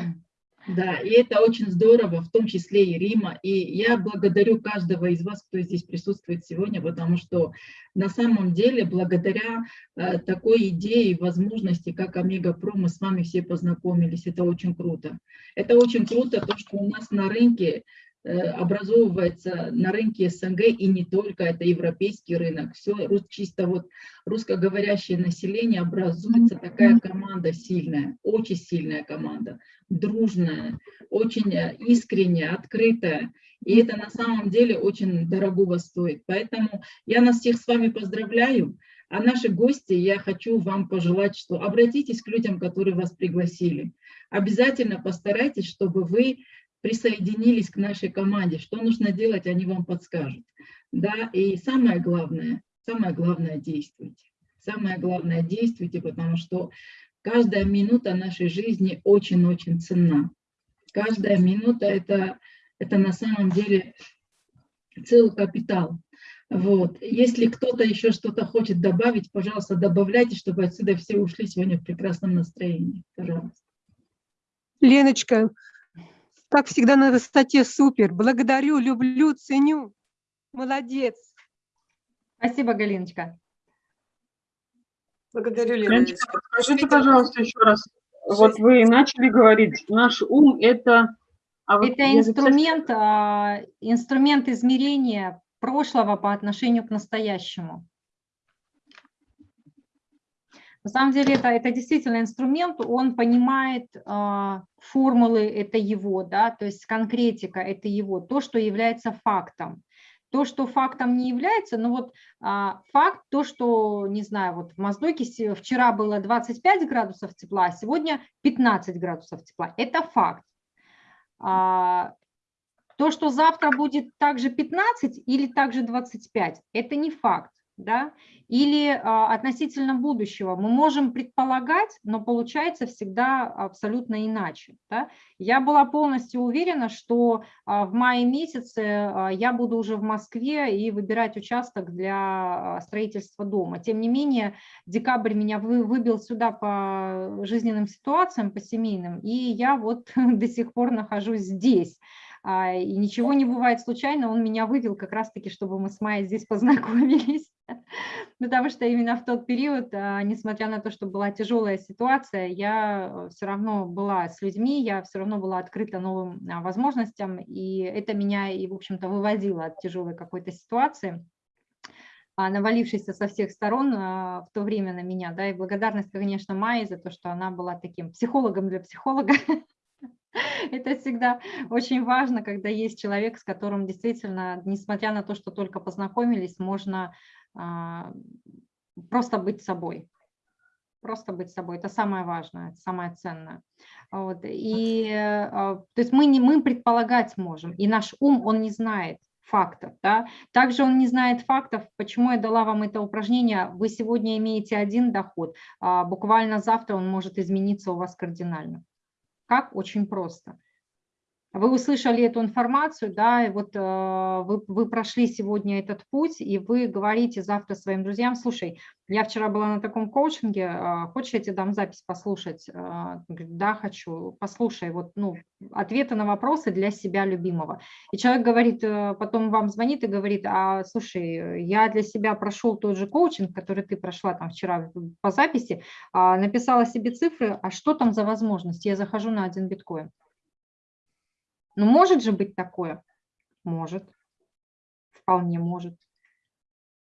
Да, и это очень здорово, в том числе и Рима. И я благодарю каждого из вас, кто здесь присутствует сегодня, потому что на самом деле благодаря э, такой идее и возможности, как Омега Про, мы с вами все познакомились. Это очень круто. Это очень круто, то, что у нас на рынке образовывается на рынке СНГ и не только, это европейский рынок. Все чисто вот русскоговорящее население образуется такая команда сильная, очень сильная команда, дружная, очень э, искренняя, открытая. И это на самом деле очень дорогого стоит. Поэтому я нас всех с вами поздравляю. А наши гости, я хочу вам пожелать, что обратитесь к людям, которые вас пригласили. Обязательно постарайтесь, чтобы вы присоединились к нашей команде. Что нужно делать, они вам подскажут. Да, и самое главное, самое главное действуйте. Самое главное действуйте, потому что каждая минута нашей жизни очень-очень ценна. Каждая минута это, это на самом деле целый капитал. Вот. Если кто-то еще что-то хочет добавить, пожалуйста, добавляйте, чтобы отсюда все ушли сегодня в прекрасном настроении. Пожалуйста. Леночка, как всегда на высоте супер. Благодарю, люблю, ценю. Молодец. Спасибо, Галиночка. Благодарю, Леночка, скажите, пожалуйста, еще раз. Вот вы начали говорить, наш ум – это… а вот Это записала- инструмент, а, инструмент измерения прошлого по отношению к настоящему. На самом деле это, это действительно инструмент, он понимает а, формулы, это его, да, то есть конкретика, это его, то, что является фактом. То, что фактом не является, ну вот а, факт, то, что, не знаю, вот в Моздоке вчера было 25 градусов тепла, а сегодня 15 градусов тепла, это факт. А, то, что завтра будет также 15 или также 25, это не факт. Да? Или а, относительно будущего мы можем предполагать, но получается всегда абсолютно иначе. Да? Я была полностью уверена, что а, в мае месяце а, я буду уже в Москве и выбирать участок для а, строительства дома. Тем не менее, декабрь меня вы- выбил сюда по жизненным ситуациям, по семейным, и я вот до сих пор нахожусь здесь. А, И ничего не бывает случайно, он меня вывел как раз-таки, чтобы мы с Майей здесь познакомились. Потому что именно в тот период, а, несмотря на то, что была тяжелая ситуация, я все равно была с людьми, я все равно была открыта новым а, возможностям, и это меня и, в общем-то, выводило от тяжелой какой-то ситуации а, навалившейся со всех сторон в то время на меня, да, и благодарность, конечно, Майе за то, что она была таким психологом для психолога. Это всегда очень важно, когда есть человек, с которым действительно, несмотря на то, что только познакомились, можно а, просто быть собой. Просто быть собой. Это самое важное, это самое ценное. Вот. И, а, то есть мы, не, мы предполагать можем, и наш ум, он не знает фактов. Да? Также он не знает фактов, почему я дала вам это упражнение. Вы сегодня имеете один доход, а буквально завтра он может измениться у вас кардинально. Как? Очень просто. Вы услышали эту информацию, да, и вот э, вы, вы прошли сегодня этот путь, и вы говорите завтра своим друзьям, слушай, я вчера была на таком коучинге, э, хочешь, я тебе дам запись послушать? Говорит, да, хочу, послушай, вот, ну, ответы на вопросы для себя любимого. И человек говорит, э, потом вам звонит и говорит, а, слушай, я для себя прошел тот же коучинг, который ты прошла там вчера по записи, а, написала себе цифры, а что там за возможность? Я захожу на один биткоин. Ну, может же быть такое? Может. Вполне может.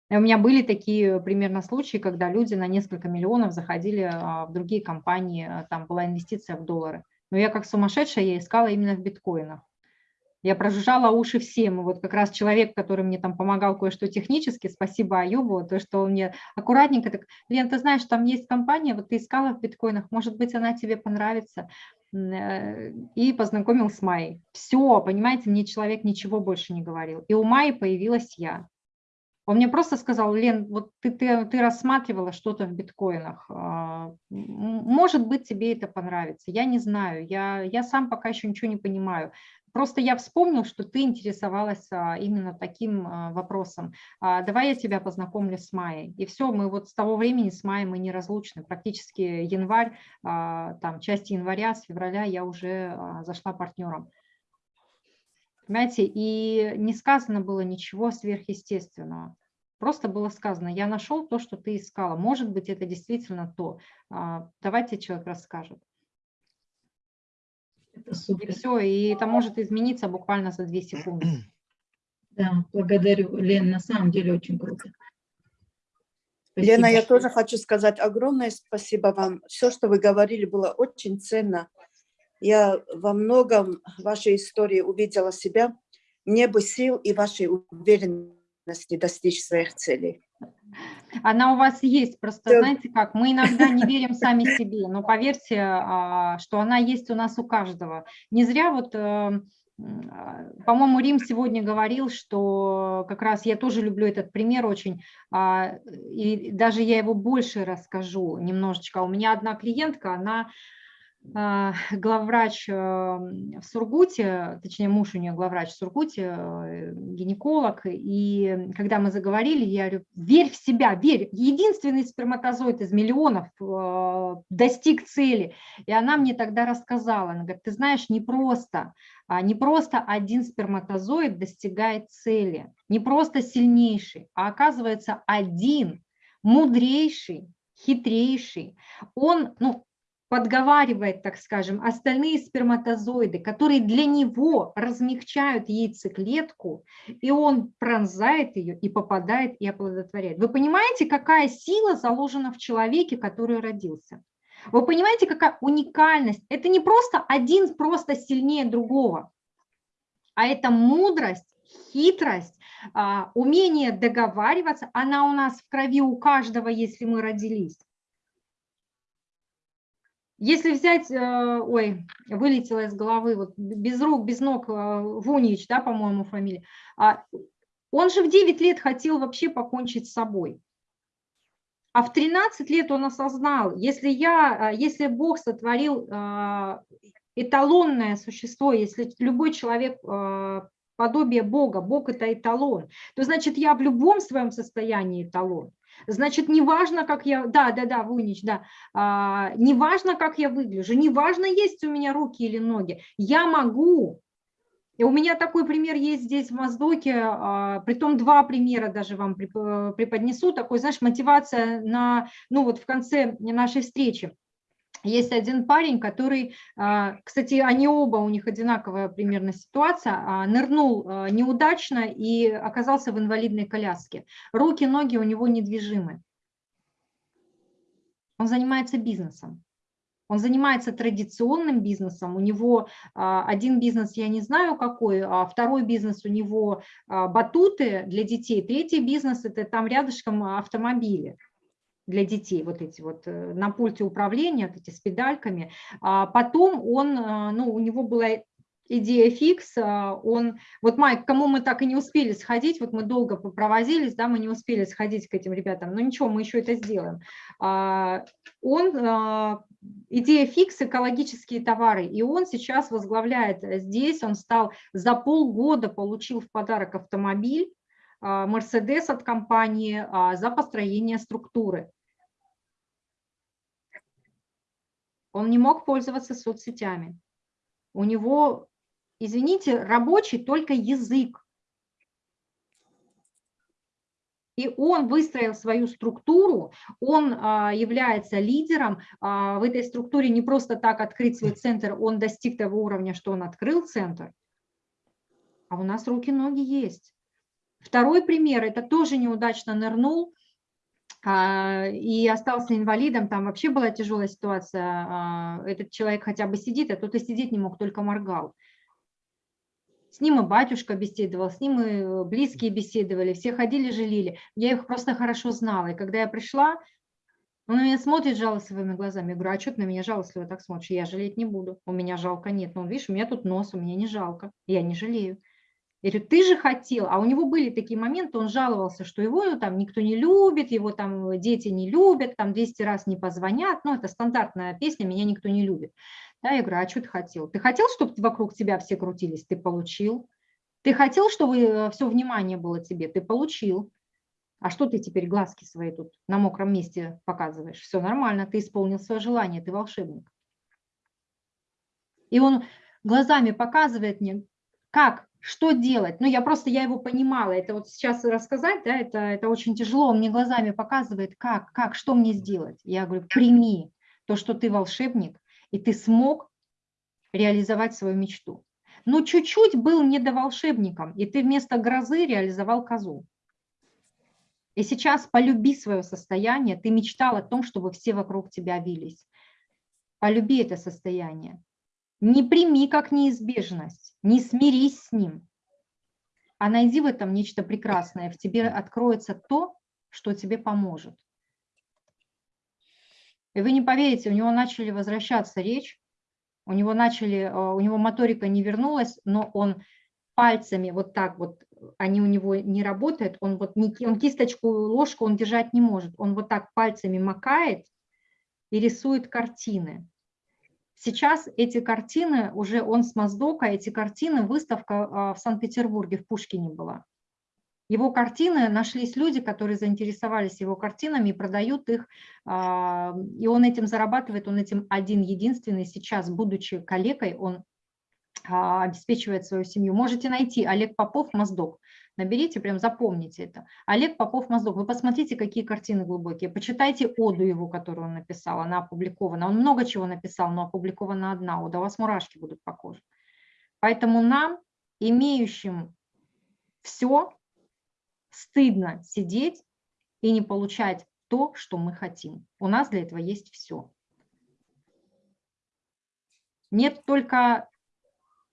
У меня были такие примерно случаи, когда люди на несколько миллионов заходили а, в другие компании, а, там была инвестиция в доллары. Но я как сумасшедшая, я искала именно в биткоинах. Я прожужжала уши всем. И вот как раз человек, который мне там помогал кое-что технически, спасибо Аюбу, то, что он мне аккуратненько так, Лен, ты знаешь, там есть компания, вот ты искала в биткоинах, может быть, она тебе понравится. Э, И познакомил с Майей. Все, понимаете, мне человек ничего больше не говорил. И у Майи появилась я. Он мне просто сказал, Лен, вот ты, ты, ты рассматривала что-то в биткоинах, а, может быть, тебе это понравится. Я не знаю, я, я сам пока еще ничего не понимаю. Просто я вспомнил, что ты интересовалась а, именно таким а, вопросом. А, Давай я тебя познакомлю с Майей. И все, мы вот с того времени с Майей мы неразлучны. Практически январь, там часть января, с февраля я уже зашла партнером. Понимаете, и не сказано было ничего сверхъестественного. Просто было сказано, я нашел то, что ты искала. Может быть, это действительно то. Давайте человек расскажет. Это И супер. все, и это может измениться буквально за две секунды. Да, благодарю, Лен, на самом деле очень круто. Лена, я Спасибо. тоже хочу сказать огромное спасибо вам. Все, что вы говорили, было очень ценно. Я во многом вашей истории увидела себя. Мне бы сил и вашей уверенности достичь своих целей. Она у вас есть, просто Всё. знаете как, мы иногда не верим сами себе, но поверьте, а, что она есть у нас у каждого. Не зря вот, э, по-моему, Рим сегодня говорил, что как раз я тоже люблю этот пример очень, а, и даже я его больше расскажу немножечко. У меня одна клиентка, она главврач э, в Сургуте, точнее муж у нее главврач в Сургуте, э, гинеколог, и когда мы заговорили, я говорю, верь в себя, верь, единственный сперматозоид из миллионов э, достиг цели. И она мне тогда рассказала, она говорит, ты знаешь, не просто, а не просто один сперматозоид достигает цели, не просто сильнейший, а оказывается один мудрейший, хитрейший, он, ну, подговаривает, так скажем, остальные сперматозоиды, которые для него размягчают яйцеклетку, и он пронзает ее и попадает и оплодотворяет. Вы понимаете, какая сила заложена в человеке, который родился? Вы понимаете, какая уникальность? Это не просто один просто сильнее другого, а это мудрость, хитрость, а, умение договариваться, она у нас в крови у каждого, если мы родились. Если взять, э, ой, вылетело из головы, вот без рук, без ног, э, Вунич, да, по-моему, фамилия, а, он же в 9 лет хотел вообще покончить с собой. А в 13 лет он осознал, если, я, э, если Бог сотворил эталонное существо, если любой человек подобие Бога, Бог – это эталон, то значит я в любом своем состоянии эталон. Значит, неважно, как я, да, да, да, Вунич, да, а, неважно, как я выгляжу, неважно, есть у меня руки или ноги, я могу. И у меня такой пример есть здесь в Моздоке, а, притом два примера даже вам преподнесу, такой, знаешь, мотивация на, ну вот в конце нашей встречи. Есть один парень, который, а, кстати, они оба, у них одинаковая примерно ситуация, а, нырнул а, неудачно и оказался в инвалидной коляске. Руки, ноги у него недвижимы. Он занимается бизнесом. Он занимается традиционным бизнесом, у него один бизнес, я не знаю какой, а второй бизнес у него батуты для детей, третий бизнес – это там рядышком автомобили для детей, вот эти вот э, на пульте управления, вот эти с педальками. А потом он, э, ну, у него была идея фикс, а, он, вот Майк, кому мы так и не успели сходить, вот мы долго попровозились, да, мы не успели сходить к этим ребятам, но ничего, мы еще это сделаем. А, он, идея фикс, экологические товары, и он сейчас возглавляет здесь, он стал за полгода, получил в подарок автомобиль, Мерседес от компании за построение структуры. Он не мог пользоваться соцсетями. У него, извините, рабочий только язык. И он выстроил свою структуру, он а, является лидером а, в этой структуре не просто так открыть свой центр, он достиг того уровня, что он открыл центр, а у нас руки-ноги есть. Второй пример, это тоже неудачно нырнул, и остался инвалидом, там вообще была тяжелая ситуация, а, этот человек хотя бы сидит, а тот и сидеть не мог, только моргал. С ним и батюшка беседовал, с ним и близкие беседовали, все ходили, жалели. Я их просто хорошо знала, и когда я пришла, он на меня смотрит жалостливыми глазами. Я говорю, а что ты на меня жалостливо так смотришь? Я жалеть не буду, у меня жалко нет. Ну, видишь, у меня тут нос, у меня не жалко, я не жалею. Я говорю, ты же хотел, а у него были такие моменты, он жаловался, что его ну, там никто не любит, его там дети не любят, там 200 раз не позвонят, ну это стандартная песня, меня никто не любит. Да, я говорю, а что ты хотел? Ты хотел, чтобы вокруг тебя все крутились? Ты получил. Ты хотел, чтобы э, все внимание было тебе? Ты получил. А что ты теперь глазки свои тут на мокром месте показываешь? Все нормально, ты исполнил свое желание, ты волшебник. И он глазами показывает мне, как что делать? Ну, я просто, я его понимала, это вот сейчас рассказать, да, это, это очень тяжело, он мне глазами показывает, как, как, что мне сделать. Я говорю, прими то, что ты волшебник, и ты смог реализовать свою мечту. Но чуть-чуть был недоволшебником, и ты вместо грозы реализовал козу. И сейчас полюби свое состояние, ты мечтал о том, чтобы все вокруг тебя вились. Полюби это состояние. Не прими как неизбежность, не смирись с ним, а найди в этом нечто прекрасное. В тебе откроется то, что тебе поможет. И вы не поверите, у него начали возвращаться речь, у него начали, э, у него моторика не вернулась, но он пальцами вот так вот, они у него не работают, он вот не, он кисточку, ложку он держать не может, он вот так пальцами макает и рисует картины. Сейчас эти картины, уже он с Моздока, эти картины, выставка а, в Санкт-Петербурге, в Пушкине была. Его картины, нашлись люди, которые заинтересовались его картинами и продают их, а, и он этим зарабатывает, он этим один единственный сейчас, будучи коллегой, он обеспечивает свою семью. Можете найти Олег Попов, Моздок. Наберите, прям запомните это. Олег Попов, Моздок. Вы посмотрите, какие картины глубокие. Почитайте оду его, которую он написал. Она опубликована. Он много чего написал, но опубликована одна ода. У вас мурашки будут по коже. Поэтому нам, имеющим все, стыдно сидеть и не получать то, что мы хотим. У нас для этого есть все. Нет только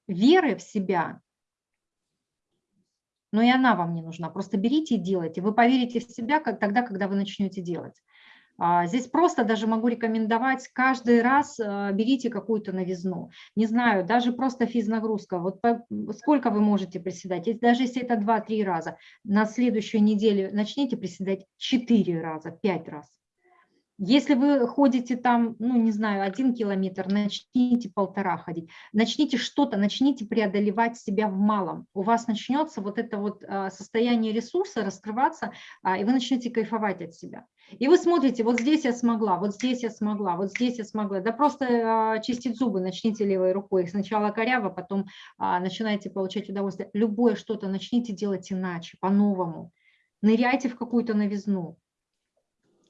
веры в себя, но и она вам не нужна. Просто берите и делайте. Вы поверите в себя как, тогда, когда вы начнете делать. А, здесь просто даже могу рекомендовать каждый раз а, берите какую-то новизну. Не знаю, даже просто физнагрузка. Вот сколько вы можете приседать? Даже если это 2-3 раза, на следующую неделю начните приседать 4 раза, 5 раз. Если вы ходите там, ну, не знаю, один километр, начните полтора ходить, начните что-то, начните преодолевать себя в малом. У вас начнется вот это вот а, состояние ресурса раскрываться, и вы начнете кайфовать от себя. И вы смотрите, вот здесь я смогла, вот здесь я смогла, вот здесь я смогла. Да просто а, чистить зубы начните левой рукой. Сначала коряво, потом а, начинаете получать удовольствие. Любое что-то начните делать иначе, по-новому. Ныряйте в какую-то новизну.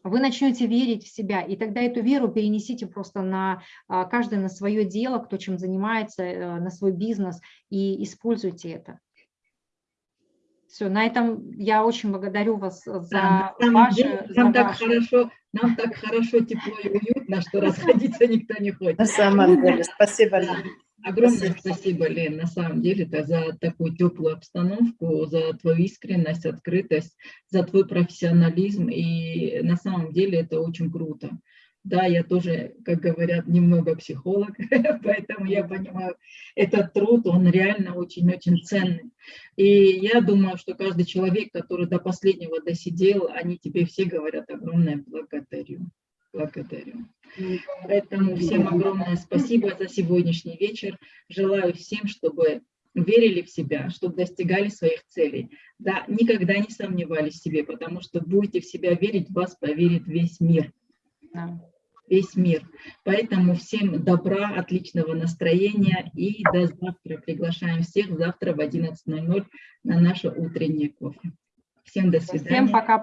Вы начнете верить в себя, и тогда эту веру перенесите просто на а, каждый на свое дело, кто чем занимается, э, на свой бизнес, и используйте это. Все, на этом я очень благодарю вас за да, ваше... Деле, нам, за так хорошо, нам так хорошо, тепло и уютно, что расходиться никто не хочет. На самом деле, спасибо. Огромное спасибо, спасибо Лен, на самом деле, -то за такую теплую обстановку, за твою искренность, открытость, за твой профессионализм. И на самом деле это очень круто. Да, я тоже, как говорят, немного психолог, поэтому я понимаю, этот труд, он реально очень-очень ценный. И я думаю, что каждый человек, который до последнего досидел, они тебе все говорят огромное благодарю. Благодарю. Поэтому всем огромное спасибо за сегодняшний вечер. Желаю всем, чтобы верили в себя, чтобы достигали своих целей. Да, никогда не сомневались в себе, потому что будете в себя верить, вас поверит весь мир весь мир. Поэтому всем добра, отличного настроения и до завтра. Приглашаем всех завтра в 11.00 на наше утреннее кофе. Всем до свидания. Всем пока.